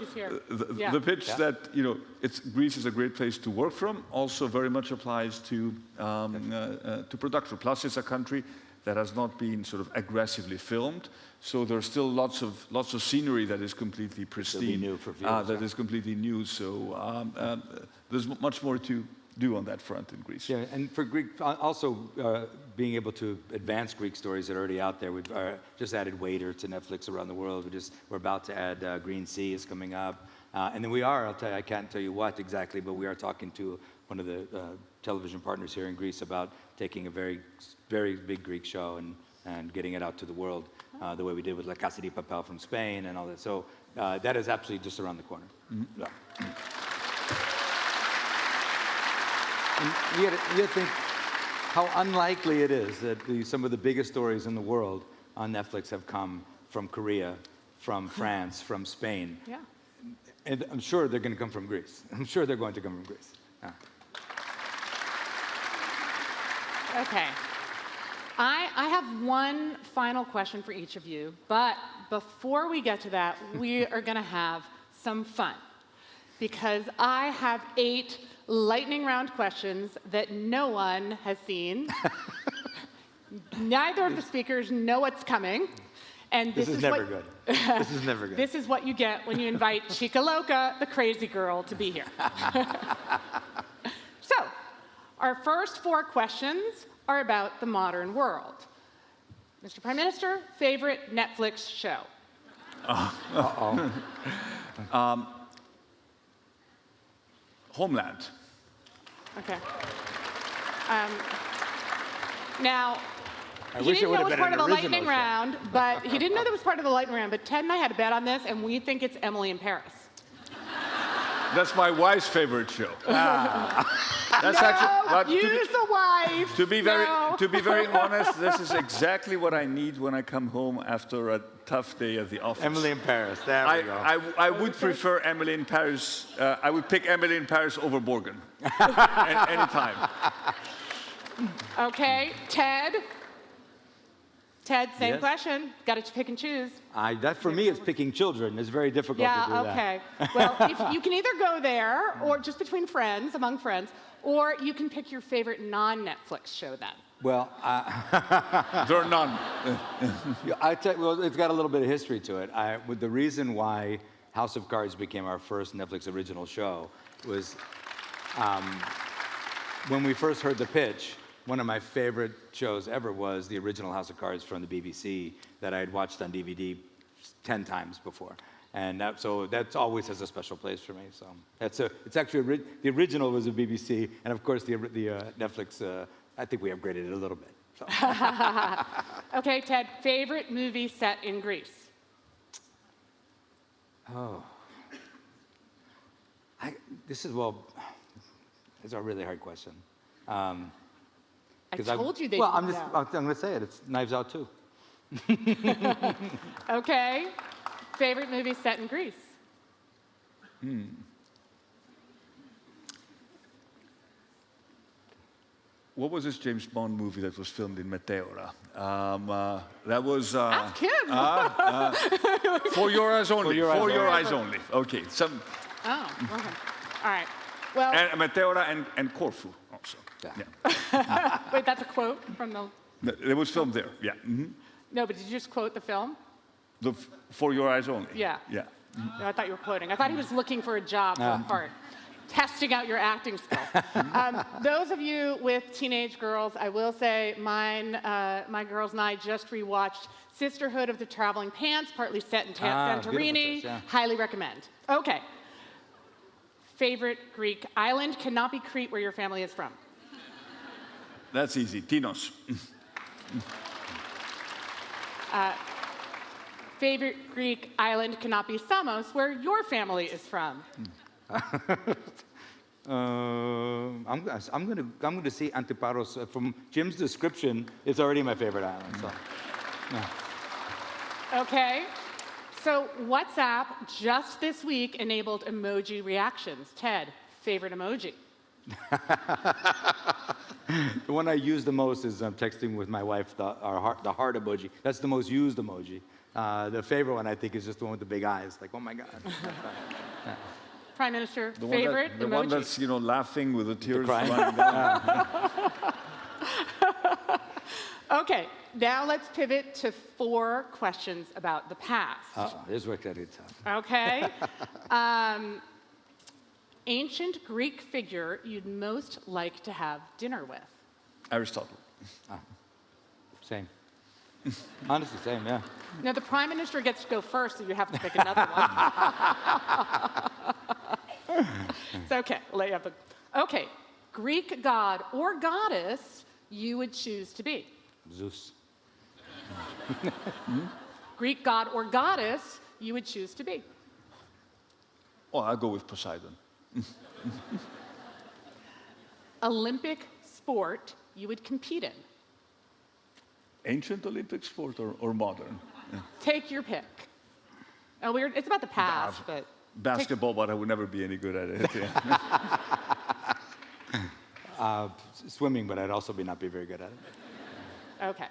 the, Yeah. the pitch Yeah. that you know it's Greece is a great place to work from also very much applies to um, uh, uh, to production. Plus, it's a country that has not been sort of aggressively filmed, so there's still lots of lots of scenery that is completely pristine. new for uh, that yeah. is completely new. So um, um, there's much more to do on that front in Greece. Yeah, and for Greek, also uh, being able to advance Greek stories that are already out there. We've uh, just added Waiter to Netflix around the world. We just we're about to add uh, Green Sea is coming up, uh, and then we are. I'll tell you, I can't tell you what exactly, but we are talking to one of the uh, television partners here in Greece about taking a very, very big Greek show and and getting it out to the world uh, the way we did with La Casa de Papel from Spain and all that. So uh, that is absolutely just around the corner. Yeah. And you gotta, you gotta think how unlikely it is that the, some of the biggest stories in the world on Netflix have come from Korea, from France, from Spain. Yeah. And I'm sure they're going to come from Greece. I'm sure they're going to come from Greece. Yeah. Okay. I, I have one final question for each of you, but before we get to that, we are going to have some fun because I have eight lightning round questions that no one has seen. Neither of the speakers know what's coming. And This, this, is, never what, good. this is never good. This is what you get when you invite Chica Loca, the crazy girl, to be here. so, our first four questions are about the modern world. Mr. Prime Minister, favorite Netflix show? Oh. Homeland. Okay. Um, now, I he wish didn't would know it was part of the lightning show. round, but he didn't know that was part of the lightning round. But Ted and I had a bet on this, and we think it's Emily in Paris. That's my wife's favorite show. That's no, actually but to be- use the wife. To be very, No. to be very honest, this is exactly what I need when I come home after a tough day at the office. Emily in Paris. There I, we go. I, I would prefer Emily in Paris. Uh, I would pick Emily in Paris over Borgen. A- anytime. Okay, Ted. Ted, same Yes? question. Got to pick and choose. I, that for me is picking children. It's very difficult to do Yeah, that. okay. Well, if you can either go there, or just between friends, among friends, or you can pick your favorite non-Netflix show then. Well, I, There are none. I tell, well, it's got a little bit of history to it. I, with the reason why House of Cards became our first Netflix original show was um, when we first heard the pitch. One of my favorite shows ever was the original House of Cards from the BBC that I had watched on DVD ten times before, and that, so that always has a special place for me. So that's a, it's actually the original was a BBC, and of course the the uh, Netflix. Uh, I think we upgraded it a little bit. So. Okay, Ted, favorite movie set in Greece? I, this is, well, it's a really hard question. Um, I 'cause told you they Well, I'm just, know. I'm going to say it. It's Knives Out too. Okay. Favorite movie set in Greece? Hmm. What was this James Bond movie that was filmed in Meteora? Um, uh, that was. Uh, Ask him. For your eyes only. For your your, eyes eyes, only. only. Okay. Some, oh, okay. All right. Well, and Meteora and, and Corfu also. Yeah. wait, that's a quote from the. It was filmed there. Yeah. mhm. No, but did you just quote the film? The f- for your eyes only. Yeah. Yeah. No, I thought you were quoting. I thought he was looking for a job for a Ah. part, testing out your acting skills. um, those of you with teenage girls, I will say, mine, uh, my girls and I just rewatched Sisterhood of the Traveling Pants, partly set in Ta- Ah, Santorini. choice, yeah. Highly recommend. Okay. Favorite Greek island cannot be Crete, where your family is from. That's easy. Tinos. Favorite Greek island cannot be Samos, where your family is from. Um, I'm, gonna- I'm going to I'm going to see Antiparos. Uh, From Jim's description, it's already my favorite island. So. Okay. So WhatsApp just this week enabled emoji reactions. Ted, favorite emoji? The one I use the most is um, texting with my wife, the, our heart, the heart emoji. That's the most used emoji. Uh, the favorite one, I think, is just the one with the big eyes. Like, oh my God. Prime Minister, The favorite one that, the emoji? one that's you know laughing with the tears crying. running down. Okay, now let's pivot to four questions about the past. Uh-oh, this worked out tough. Okay. um, ancient Greek figure you'd most like to have dinner with? Aristotle. Ah, same. Honestly, same, yeah. Now, the Prime Minister gets to go first, so you have to pick another one. it's okay. I'll let you have the. Okay. Greek god or goddess you would choose to be. Zeus. Greek god or goddess you would choose to be. Oh, I'll go with Poseidon. Olympic sport you would compete in. Ancient Olympic sport or, or modern? Take your pick. Oh, we're, it's about the past, but Basketball, but I would never be any good at it. yeah. Uh, swimming, but I'd also be not be very good at it. okay.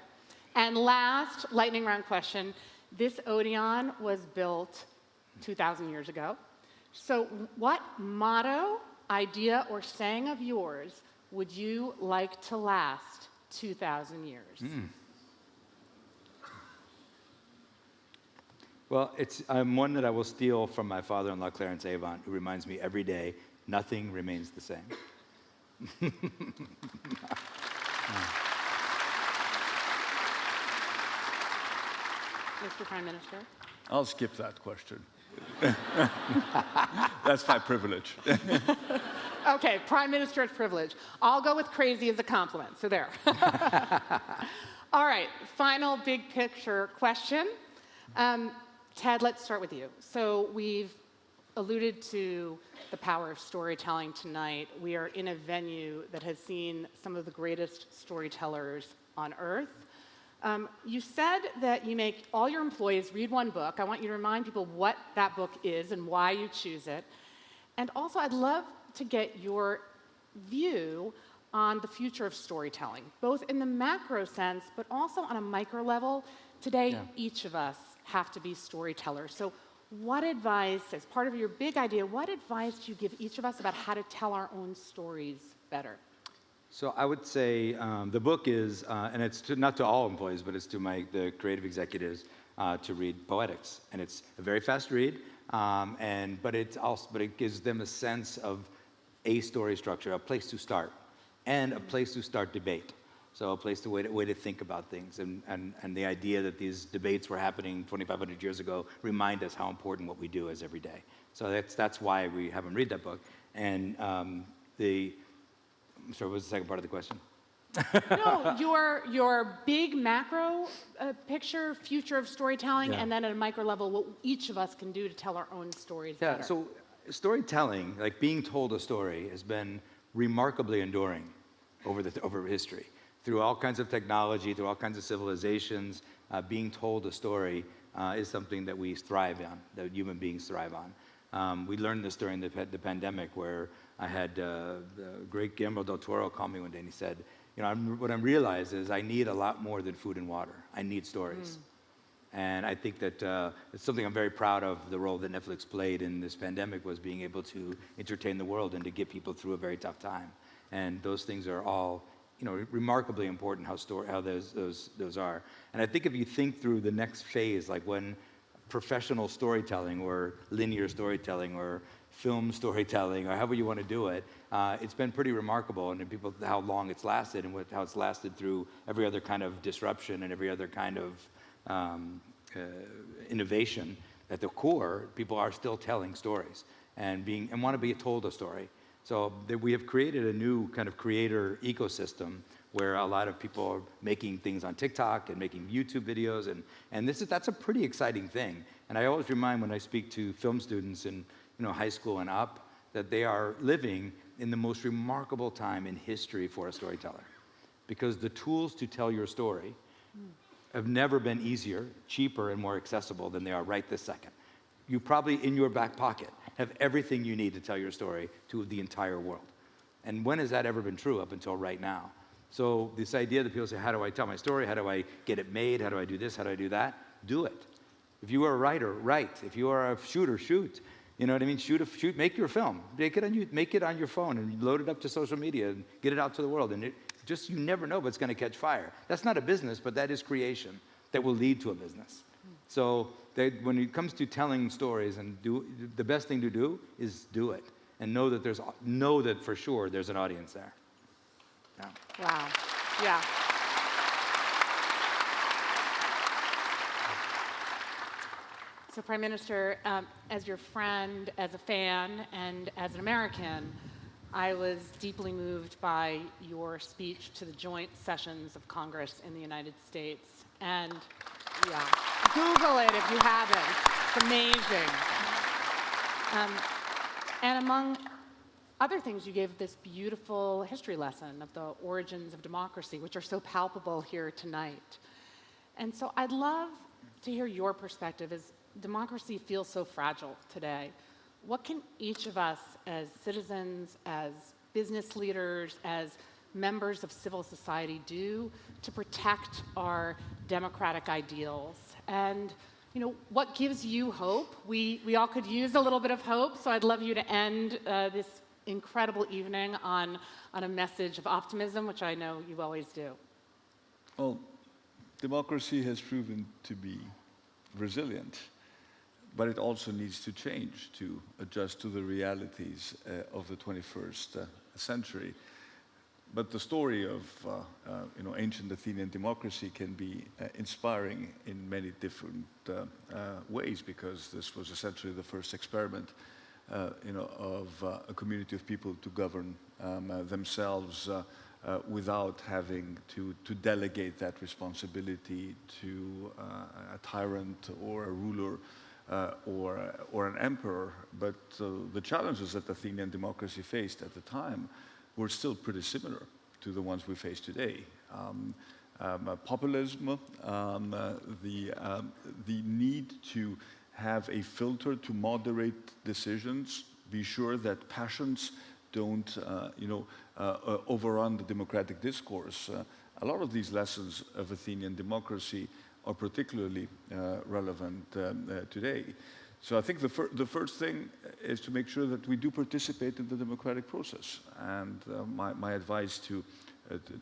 And last lightning round question. This Odeon was built 2,000 years ago. So, what motto, idea, or saying of yours would you like to last 2,000 years? Well, it's um, one that I will steal from my father-in-law, Clarence Avant, who reminds me every day, nothing remains the same. Mr. Prime Minister? I'll skip that question. That's my privilege. Okay, Prime Minister's privilege. I'll go with crazy as a compliment, so there. All right, final big picture question. Um, Ted, let's start with you. So we've alluded to the power of storytelling tonight. We are in a venue that has seen some of the greatest storytellers on earth. Um, you said that you make all your employees read one book. I want you to remind people what that book is and why you choose it. And also, I'd love to get your view on the future of storytelling, both in the macro sense, but also on a micro level. Today, Yeah. each of us have to be storytellers. So, what advice, as part of your big idea, what advice do you give each of us about how to tell our own stories better? So I would say um, the book is, uh, and it's to, not to all employees, but it's to my the creative executives uh, to read Poetics, and it's a very fast read, um, and but it also but it gives them a sense of a story structure, a place to start, and a place to start debate. So a place to way to, way to think about things, and, and and the idea that these debates were happening 2,500 years ago remind us how important what we do is every day. So that's that's why we have them read that book, and um, the I'm sorry, what was the second part of the question? no, your your big macro uh, picture, future of storytelling, Yeah. and then at a micro level, what each of us can do to tell our own stories Yeah, better. so storytelling, like being told a story, has been remarkably enduring over, the, over history. Through all kinds of technology, through all kinds of civilizations, uh, being told a story uh, is something that we thrive on, that human beings thrive on. Um, we learned this during the, the pandemic where I had uh, the great Guillermo del Toro call me one day and he said, you know, I'm, what I'm realizing is I need a lot more than food and water. I need stories. And I think that uh, it's something I'm very proud of. The role that Netflix played in this pandemic was being able to entertain the world and to get people through a very tough time. And those things are all, you know, remarkably important. How story, how those those those are. And I think if you think through the next phase, like when professional storytelling or linear storytelling or film storytelling or however you want to do it, uh, it's been pretty remarkable. And people, how long it's lasted and what, how it's lasted through every other kind of disruption and every other kind of um, uh, innovation. At the core, people are still telling stories and being and want to be told a story. So that we have created a new kind of creator ecosystem where a lot of people are making things on TikTok and making YouTube videos, and, and this is, that's a pretty exciting thing. And I always remind when I speak to film students in you know, high school and up that they are living in the most remarkable time in history for a storyteller. Because the tools to tell your story have never been easier, cheaper, and more accessible than they are right this second. You probably, in your back pocket, have everything you need to tell your story to the entire world. And when has that ever been true up until right now? So, this idea that people say, How do I tell my story? How do I get it made? How do I do this? How do I do that? Do it. If you are a writer, write. If you are a shooter, shoot. You know what I mean? Shoot, a, shoot, make your film. Make it on you, make it on your phone and load it up to social media and get it out to the world. And it just you never know what's going to catch fire. That's not a business, but that is creation that will lead to a business. So they, when it comes to telling stories and do the best thing to do is do it and know that there's know that for sure there's an audience there. Yeah. Wow. Yeah. So, Prime Minister, um, as your friend, as a fan, and as an American, I was deeply moved by your speech to the joint sessions of Congress in the United States. And yeah, Google it if you haven't. It's amazing. Um, and among other things, you gave this beautiful history lesson of the origins of democracy, which are so palpable here tonight. And so I'd love to hear your perspective as democracy feels so fragile today. What can each of us as citizens, as business leaders, as members of civil society do to protect our democratic ideals? And you know, what gives you hope? We, we all could use a little bit of hope, so I'd love you to end uh, this incredible evening on, on a message of optimism, which I know you always do. Well, democracy has proven to be resilient, but it also needs to change to adjust to the realities uh, of the 21st uh, century. But the story of uh, uh, you know, ancient Athenian democracy can be uh, inspiring in many different uh, ways because this was essentially the first experiment you know, of uh, a community of people to govern um, uh, themselves uh, uh, without having to, to delegate that responsibility to uh, a tyrant or a ruler uh, or, or an emperor. But uh, the challenges that Athenian democracy faced at the time were still pretty similar to the ones we face today. Um, um, uh, populism, um, uh, the, um, the need to have a filter to moderate decisions, be sure that passions don't, uh, you know, uh, uh, overrun the democratic discourse. Uh, a lot of these lessons of Athenian democracy are particularly uh, relevant um, today. So I think the, fir the, first thing is to make sure that we do participate in the democratic process. And my, my, advice to,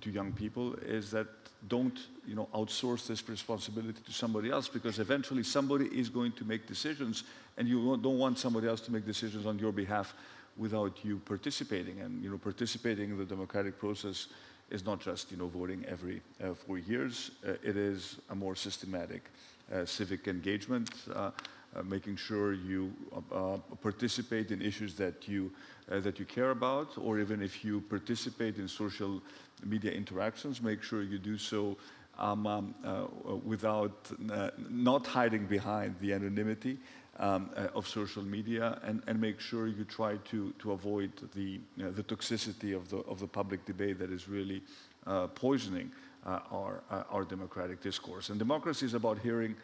to young people is that don't you know, outsource this responsibility to somebody else because eventually somebody is going to make decisions and you don't want somebody else to make decisions on your behalf without you participating. And you know, participating in the democratic process is not just you know, voting every uh, four years. Uh, it is a more systematic uh, civic engagement. Uh, uh, making sure you uh, participate in issues that you, uh, that you care about, or even if you participate in social media interactions, make sure you do so um, um, uh, without uh, not hiding behind the anonymity um, uh, of social media and, and make sure you try to, to avoid the, the toxicity of the, of the public debate that is really poisoning our, our democratic discourse. And democracy is about hearing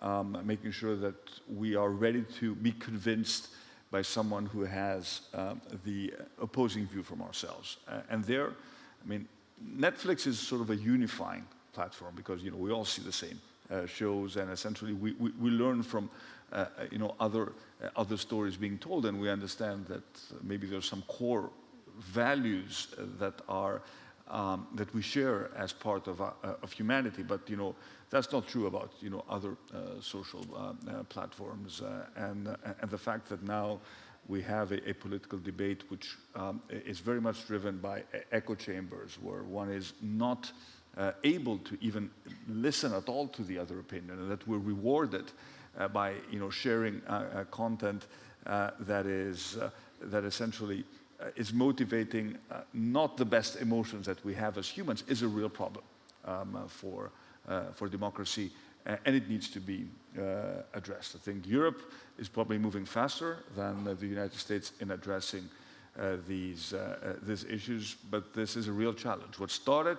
um, making sure that we are ready to be convinced by someone who has uh, the opposing view from ourselves. Uh, and there, I mean, Netflix is sort of a unifying platform because, you know, we all see the same uh, shows and essentially we, we, we learn from, uh, uh, you know, other, uh, other stories being told and we understand that maybe there's some core values that are um, that we share as part of, uh, of humanity. But you know, that's not true about you know other uh, social uh, uh platforms. Uh, and uh, and the fact that now we have a, a political debate which um, is very much driven by echo chambers, where one is not able to even listen at all to the other opinion, and that we're rewarded by you know sharing content that is that essentially uh, is motivating uh, not the best emotions that we have as humans is a real problem um, uh, for, for democracy and it needs to be uh, addressed. I think Europe is probably moving faster than uh, the United States in addressing uh, these, these issues, but this is a real challenge. What started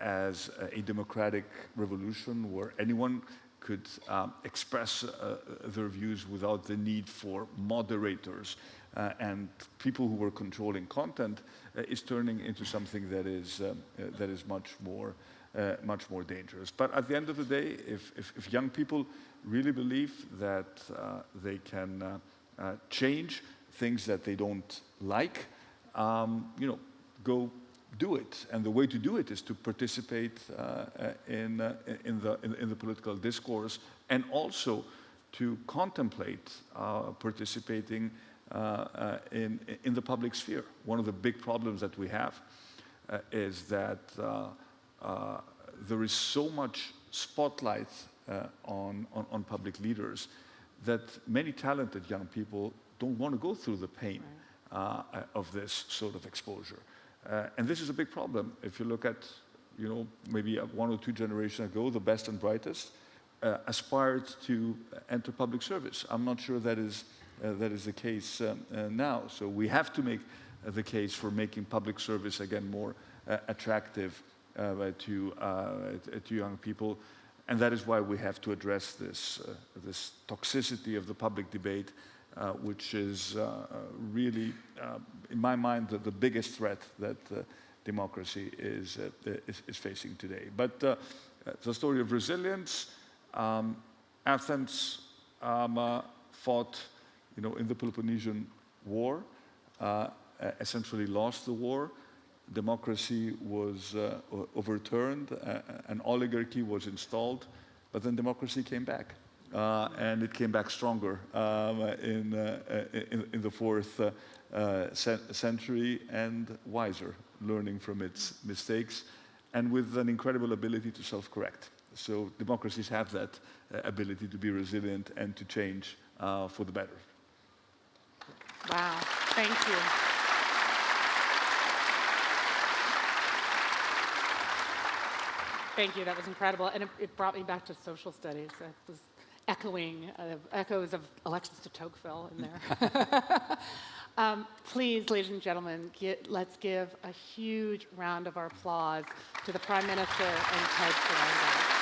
as a democratic revolution where anyone could um, express their views without the need for moderators uh, and people who were controlling content uh, is turning into something that is, um, uh, that is much, more, uh, much more dangerous. But at the end of the day, if, if, if young people really believe that uh, they can uh, change things that they don't like, um, you know, go do it. And the way to do it is to participate in, in, the, in, in, the political discourse and also to contemplate participating uh, uh, Uh, uh, in, in the public sphere. One of the big problems that we have uh, is that uh, there is so much spotlight on, on, on, public leaders that many talented young people don't want to go through the pain right. of this sort of exposure. and this is a big problem. If you look at you know, maybe one or two generations ago, the best and brightest uh, aspired to enter public service. I'm not sure that is uh, that is the case um, uh, now. So we have to make uh, the case for making public service again more attractive to, to young people. And that is why we have to address this, this toxicity of the public debate, which is really, in my mind, the, the, biggest threat that democracy is, is, is, facing today. But the story of resilience, um, Athens um, uh, fought you know, in the Peloponnesian War, uh, essentially lost the war. Democracy was uh, overturned, uh, an oligarchy was installed, but then democracy came back. Uh, and it came back stronger um, in, uh, in, in, the fourth uh, century and wiser, learning from its mistakes and with an incredible ability to self-correct. So democracies have that ability to be resilient and to change for the better. Wow, thank you. Thank you, that was incredible. And it, it brought me back to social studies. It was echoing, uh, echoes of Alexis de Tocqueville in there. um, please, ladies and gentlemen, get, let's give a huge round of our applause to the Prime Minister and Ted.